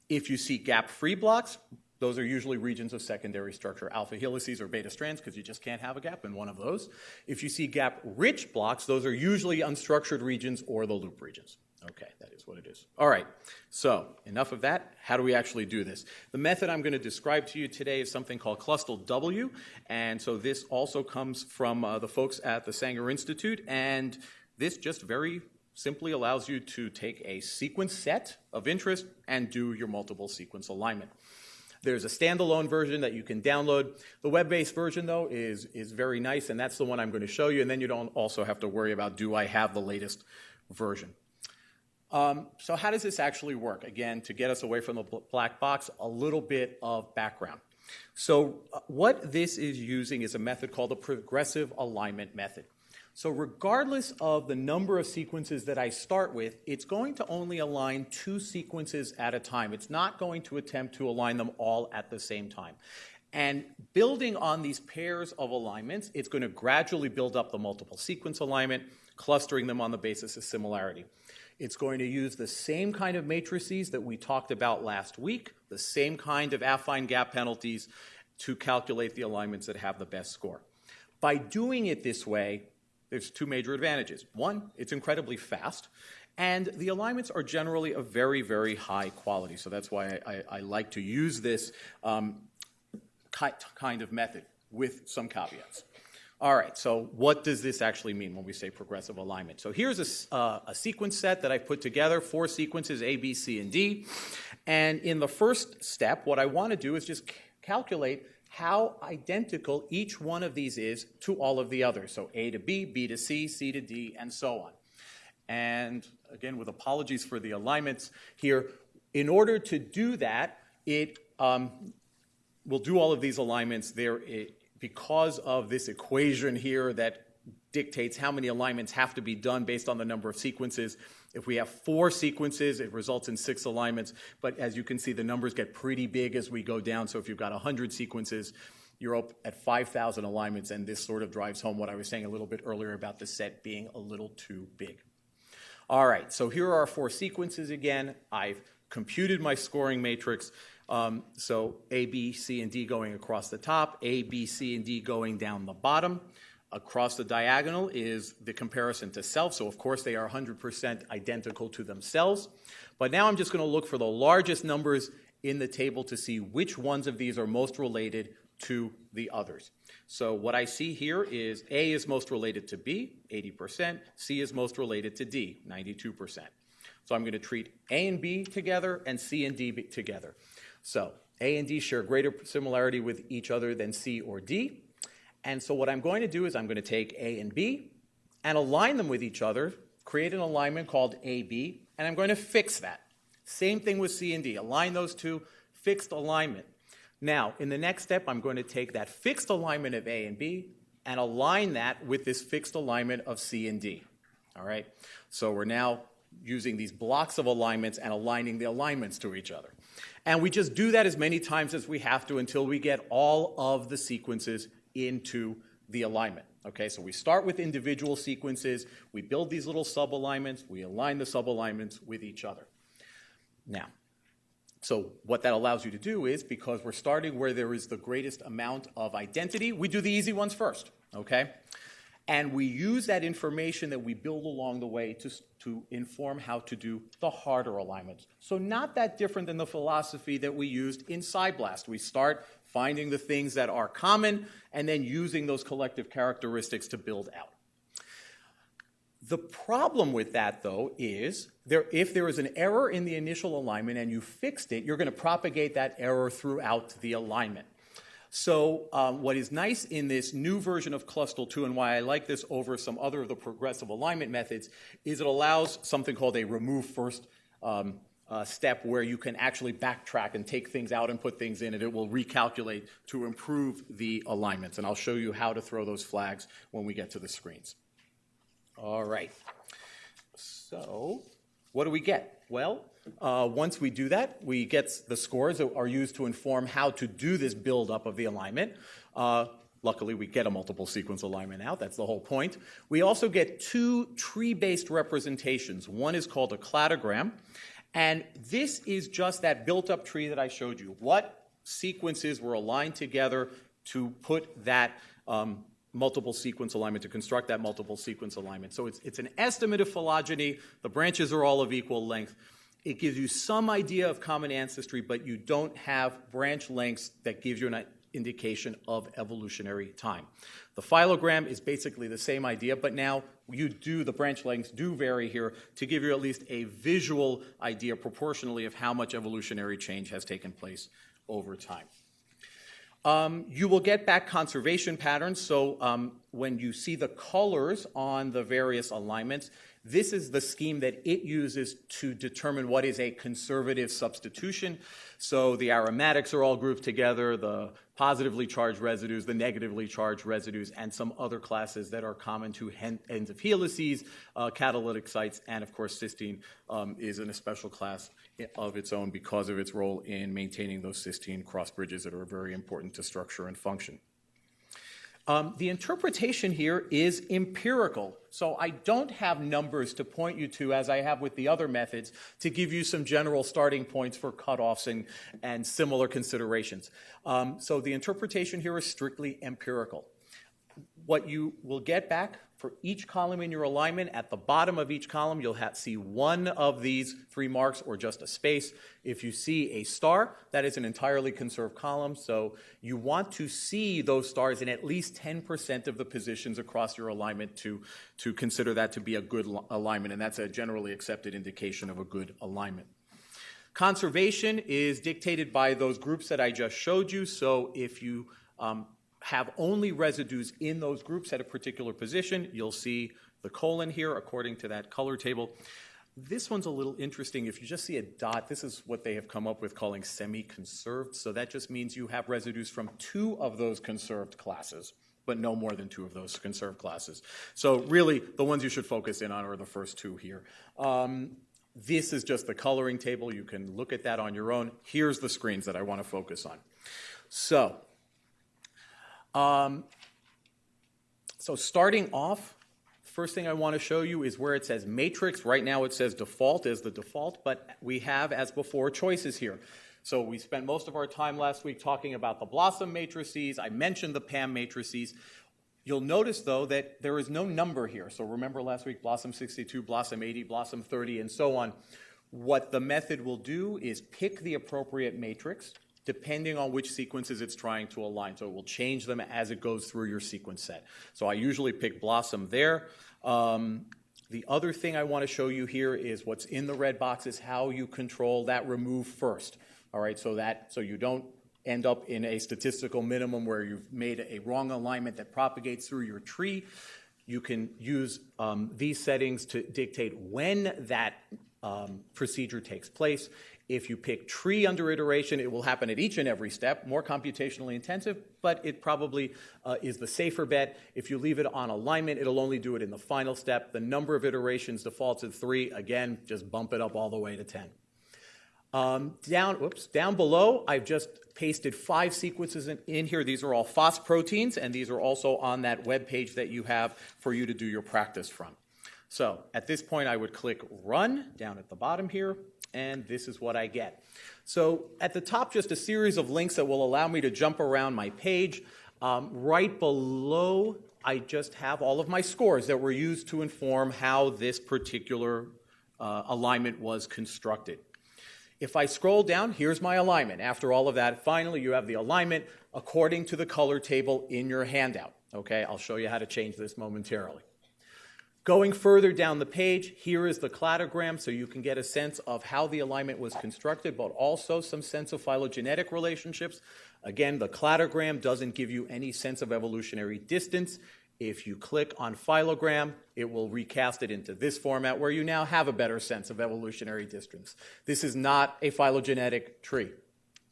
If you see gap-free blocks, those are usually regions of secondary structure, alpha helices or beta strands, because you just can't have a gap in one of those. If you see gap-rich blocks, those are usually unstructured regions or the loop regions. Okay, that is what it is. All right, so enough of that. How do we actually do this? The method I'm going to describe to you today is something called Clustal W, and so this also comes from uh, the folks at the Sanger Institute, and this just very simply allows you to take a sequence set of interest and do your multiple sequence alignment. There's a standalone version that you can download. The web-based version, though, is, is very nice, and that's the one I'm going to show you, and then you don't also have to worry about, do I have the latest version? Um, so how does this actually work? Again, to get us away from the black box, a little bit of background. So uh, what this is using is a method called the progressive alignment method. So regardless of the number of sequences that I start with, it's going to only align two sequences at a time. It's not going to attempt to align them all at the same time. And building on these pairs of alignments, it's going to gradually build up the multiple sequence alignment, clustering them on the basis of similarity. It's going to use the same kind of matrices that we talked about last week, the same kind of affine gap penalties to calculate the alignments that have the best score. By doing it this way, there's two major advantages. One, it's incredibly fast, and the alignments are generally of very, very high quality. So that's why I, I, like to use this um, kind of method with some caveats. All right, so what does this actually mean when we say progressive alignment? So here's a, uh, a, sequence set that I've put together, four sequences, A, B, C, and D. And in the first step, what I want to do is just calculate how identical each one of these is to all of the others. So A to B, B to C, C to D, and so on. And again, with apologies for the alignments here, in order to do that, it um, will do all of these alignments there. It, because of this equation here that dictates how many alignments have to be done based on the number of sequences. If we have four sequences, it results in six alignments. But as you can see, the numbers get pretty big as we go down. So if you've got 100 sequences, you're up at 5,000 alignments, and this sort of drives home what I was saying a little bit earlier about the set being a little too big. All right, so here are our four sequences again. I've computed my scoring matrix. Um, so A, B, C, and D going across the top, A, B, C, and D going down the bottom. Across the diagonal is the comparison to self. So, of course, they are 100% identical to themselves. But now I'm just going to look for the largest numbers in the table to see which ones of these are most related to the others. So what I see here is A is most related to B, 80%, C is most related to D, 92%. So I'm going to treat A and B together and C and D together. So A and D share greater similarity with each other than C or D. And so what I'm going to do is I'm going to take A and B and align them with each other, create an alignment called AB, and I'm going to fix that. Same thing with C and D. Align those two, fixed alignment. Now, in the next step, I'm going to take that fixed alignment of A and B and align that with this fixed alignment of C and D. All right? So we're now using these blocks of alignments and aligning the alignments to each other. And we just do that as many times as we have to until we get all of the sequences into the alignment. Okay, so we start with individual sequences, we build these little sub-alignments, we align the sub-alignments with each other. Now, so what that allows you to do is, because we're starting where there is the greatest amount of identity, we do the easy ones first, okay? And we use that information that we build along the way to, to inform how to do the harder alignments. So not that different than the philosophy that we used in PSI-BLAST. We start finding the things that are common and then using those collective characteristics to build out. The problem with that, though, is there, if there is an error in the initial alignment and you fixed it, you're going to propagate that error throughout the alignment. So um, what is nice in this new version of Clustal 2 and why I like this over some other of the progressive alignment methods is it allows something called a remove first um, uh, step where you can actually backtrack and take things out and put things in and it will recalculate to improve the alignments. And I'll show you how to throw those flags when we get to the screens. All right. So what do we get? Well, uh, once we do that, we get the scores that are used to inform how to do this buildup of the alignment. Uh, luckily, we get a multiple sequence alignment out. That's the whole point. We also get two tree-based representations. One is called a cladogram, and this is just that built-up tree that I showed you. What sequences were aligned together to put that um, multiple sequence alignment, to construct that multiple sequence alignment. So it's, it's an estimate of phylogeny. The branches are all of equal length. It gives you some idea of common ancestry, but you don't have branch lengths that gives you an indication of evolutionary time. The phylogram is basically the same idea, but now you do, the branch lengths do vary here to give you at least a visual idea proportionally of how much evolutionary change has taken place over time. Um, you will get back conservation patterns. So um, when you see the colors on the various alignments, this is the scheme that it uses to determine what is a conservative substitution. So the aromatics are all grouped together, the positively charged residues, the negatively charged residues, and some other classes that are common to ends of helices, uh, catalytic sites, and of course cysteine um, is in a special class of its own because of its role in maintaining those cysteine cross bridges that are very important to structure and function. Um, the interpretation here is empirical. So I don't have numbers to point you to as I have with the other methods to give you some general starting points for cutoffs and, and similar considerations. Um, so the interpretation here is strictly empirical. What you will get back for each column in your alignment, at the bottom of each column, you'll have, see one of these three marks or just a space. If you see a star, that is an entirely conserved column. So you want to see those stars in at least 10% of the positions across your alignment to, to consider that to be a good alignment. And that's a generally accepted indication of a good alignment. Conservation is dictated by those groups that I just showed you. So if you um, have only residues in those groups at a particular position. You'll see the colon here according to that color table. This one's a little interesting. If you just see a dot, this is what they have come up with calling semi-conserved. So that just means you have residues from two of those conserved classes, but no more than two of those conserved classes. So really, the ones you should focus in on are the first two here. Um, this is just the coloring table. You can look at that on your own. Here's the screens that I want to focus on. So um, so starting off, first thing I want to show you is where it says matrix. Right now it says default as the default, but we have, as before, choices here. So we spent most of our time last week talking about the BLOSUM matrices. I mentioned the PAM matrices. You'll notice, though, that there is no number here. So remember last week, BLOSUM 62, BLOSUM 80, BLOSUM 30, and so on. What the method will do is pick the appropriate matrix, depending on which sequences it's trying to align. So it will change them as it goes through your sequence set. So I usually pick BLOSUM there. Um, the other thing I want to show you here is what's in the red box is how you control that remove first. All right, so that so you don't end up in a statistical minimum where you've made a wrong alignment that propagates through your tree. You can use um, these settings to dictate when that um, procedure takes place. If you pick tree under iteration, it will happen at each and every step, more computationally intensive, but it probably uh, is the safer bet. If you leave it on alignment, it'll only do it in the final step. The number of iterations defaults at three. Again, just bump it up all the way to 10. Um, down, oops, down below, I've just pasted five sequences in, in, here. These are all phosphoproteins, and these are also on that web page that you have for you to do your practice from. So at this point, I would click Run down at the bottom here and this is what I get. So at the top, just a series of links that will allow me to jump around my page. Um, right below, I just have all of my scores that were used to inform how this particular uh, alignment was constructed. If I scroll down, here's my alignment. After all of that, finally, you have the alignment according to the color table in your handout. Okay, I'll show you how to change this momentarily. Going further down the page, here is the cladogram, so you can get a sense of how the alignment was constructed, but also some sense of phylogenetic relationships. Again, the cladogram doesn't give you any sense of evolutionary distance. If you click on phylogram, it will recast it into this format where you now have a better sense of evolutionary distance. This is not a phylogenetic tree.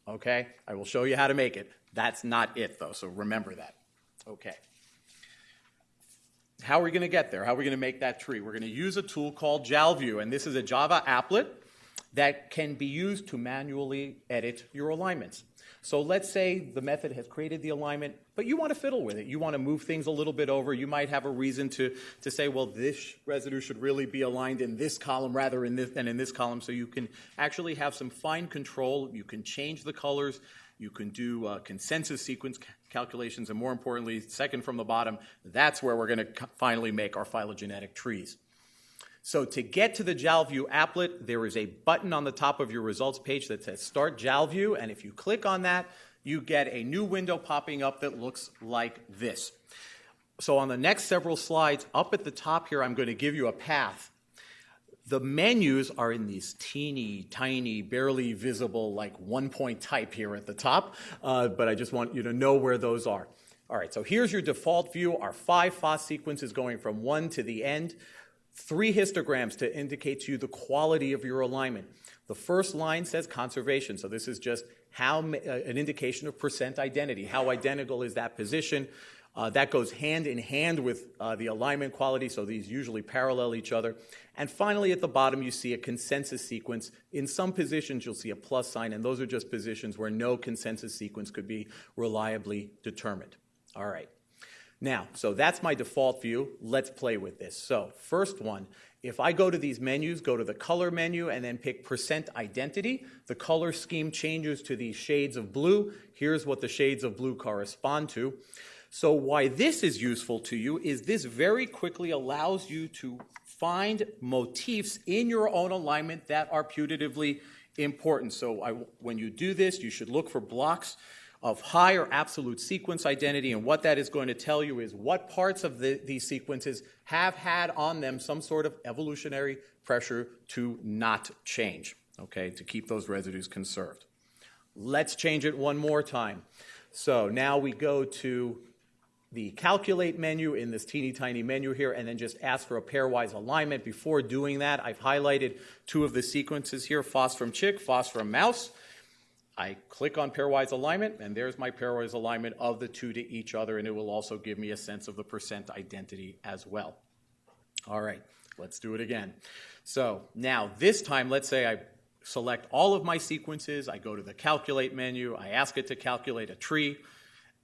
Okay? I will show you how to make it. That's not it, though, so remember that. Okay. How are we going to get there? How are we going to make that tree? We're going to use a tool called JalView, and this is a Java applet that can be used to manually edit your alignments. So let's say the method has created the alignment, but you want to fiddle with it. You want to move things a little bit over. You might have a reason to, to say, well, this residue should really be aligned in this column rather in this, than in this column. So you can actually have some fine control. You can change the colors You can do uh, consensus sequence calculations, and more importantly, second from the bottom, that's where we're going to finally make our phylogenetic trees. So to get to the JalView applet, there is a button on the top of your results page that says Start JalView, and if you click on that, you get a new window popping up that looks like this. So on the next several slides, up at the top here, I'm going to give you a path the menus are in these teeny, tiny, barely visible, like one point type here at the top, uh, but I just want you to know where those are. All right, so here's your default view. Our five FOSS sequences going from one to the end. Three histograms to indicate to you the quality of your alignment. The first line says conservation, so this is just how uh, an indication of percent identity. How identical is that position? Uh, that goes hand in hand with uh, the alignment quality, so these usually parallel each other. And finally, at the bottom, you see a consensus sequence. In some positions, you'll see a plus sign, and those are just positions where no consensus sequence could be reliably determined. All right. Now, so that's my default view. Let's play with this. So, first one, if I go to these menus, go to the color menu, and then pick percent identity, the color scheme changes to these shades of blue. Here's what the shades of blue correspond to. So why this is useful to you is this very quickly allows you to find motifs in your own alignment that are putatively important. So I, when you do this, you should look for blocks of higher absolute sequence identity, and what that is going to tell you is what parts of the, these sequences have had on them some sort of evolutionary pressure to not change, okay, to keep those residues conserved. Let's change it one more time. So now we go to the calculate menu in this teeny tiny menu here and then just ask for a pairwise alignment. Before doing that, I've highlighted two of the sequences here, from chick, from mouse. I click on pairwise alignment, and there's my pairwise alignment of the two to each other, and it will also give me a sense of the percent identity as well. All right, let's do it again. So now this time, let's say I select all of my sequences, I go to the calculate menu, I ask it to calculate a tree,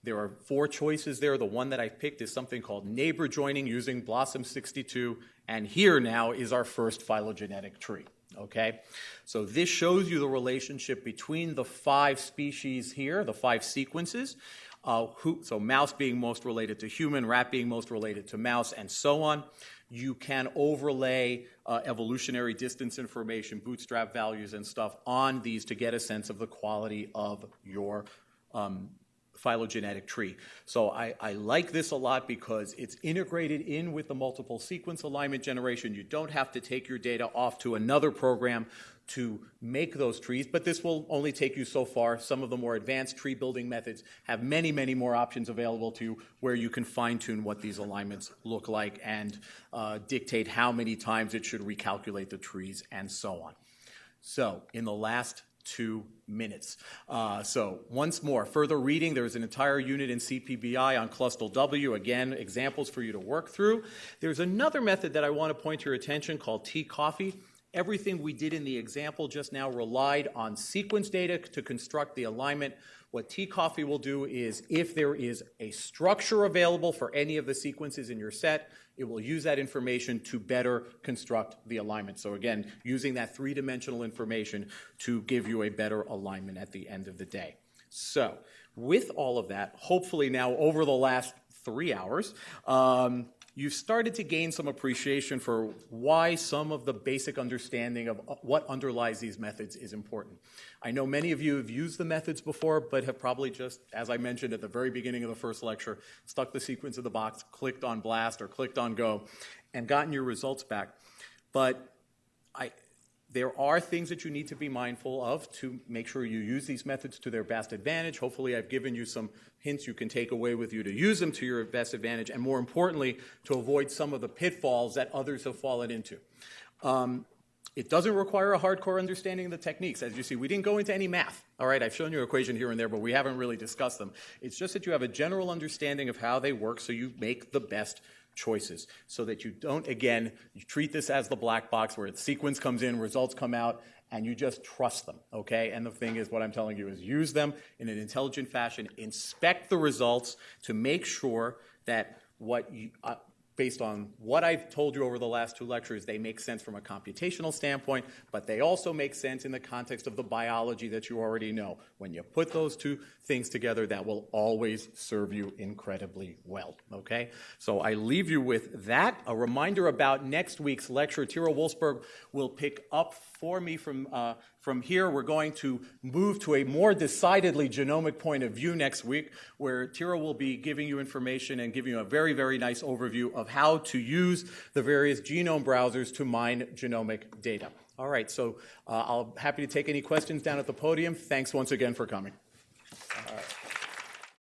there are four choices there. The one that I picked is something called neighbor joining using BLOSUM 62. And here now is our first phylogenetic tree. Okay? So this shows you the relationship between the five species here, the five sequences. Uh, who, so mouse being most related to human, rat being most related to mouse, and so on. You can overlay uh, evolutionary distance information, bootstrap values, and stuff on these to get a sense of the quality of your um, phylogenetic tree. So I, I, like this a lot because it's integrated in with the multiple sequence alignment generation. You don't have to take your data off to another program to make those trees, but this will only take you so far. Some of the more advanced tree building methods have many, many more options available to you where you can fine tune what these alignments look like and uh, dictate how many times it should recalculate the trees and so on. So in the last two minutes. Uh, so once more, further reading, there's an entire unit in CPBI on Clustal W. Again, examples for you to work through. There's another method that I want to point to your attention called T-Coffee. Everything we did in the example just now relied on sequence data to construct the alignment. What T-Coffee will do is if there is a structure available for any of the sequences in your set, it will use that information to better construct the alignment. So again, using that three-dimensional information to give you a better alignment at the end of the day. So with all of that, hopefully now over the last three hours, um, you've started to gain some appreciation for why some of the basic understanding of uh, what underlies these methods is important. I know many of you have used the methods before, but have probably just, as I mentioned at the very beginning of the first lecture, stuck the sequence in the box, clicked on blast or clicked on go, and gotten your results back. But I, there are things that you need to be mindful of to make sure you use these methods to their best advantage. Hopefully, I've given you some hints you can take away with you to use them to your best advantage, and more importantly, to avoid some of the pitfalls that others have fallen into. Um, it doesn't require a hardcore understanding of the techniques. As you see, we didn't go into any math. All right, I've shown you an equation here and there, but we haven't really discussed them. It's just that you have a general understanding of how they work so you make the best choices so that you don't, again, you treat this as the black box where the sequence comes in, results come out, and you just trust them, okay? And the thing is, what I'm telling you is use them in an intelligent fashion, inspect the results to make sure that what you, uh, based on what I've told you over the last two lectures, they make sense from a computational standpoint, but they also make sense in the context of the biology that you already know. When you put those two things together, that will always serve you incredibly well, okay? So I leave you with that. A reminder about next week's lecture. Tyra Wolfsberg will pick up for me from, uh, from here. We're going to move to a more decidedly genomic point of view next week, where Tyra will be giving you information and giving you a very, very nice overview of how to use the various genome browsers to mine genomic data. All right, so uh, I'll happy to take any questions down at the podium. Thanks once again for coming.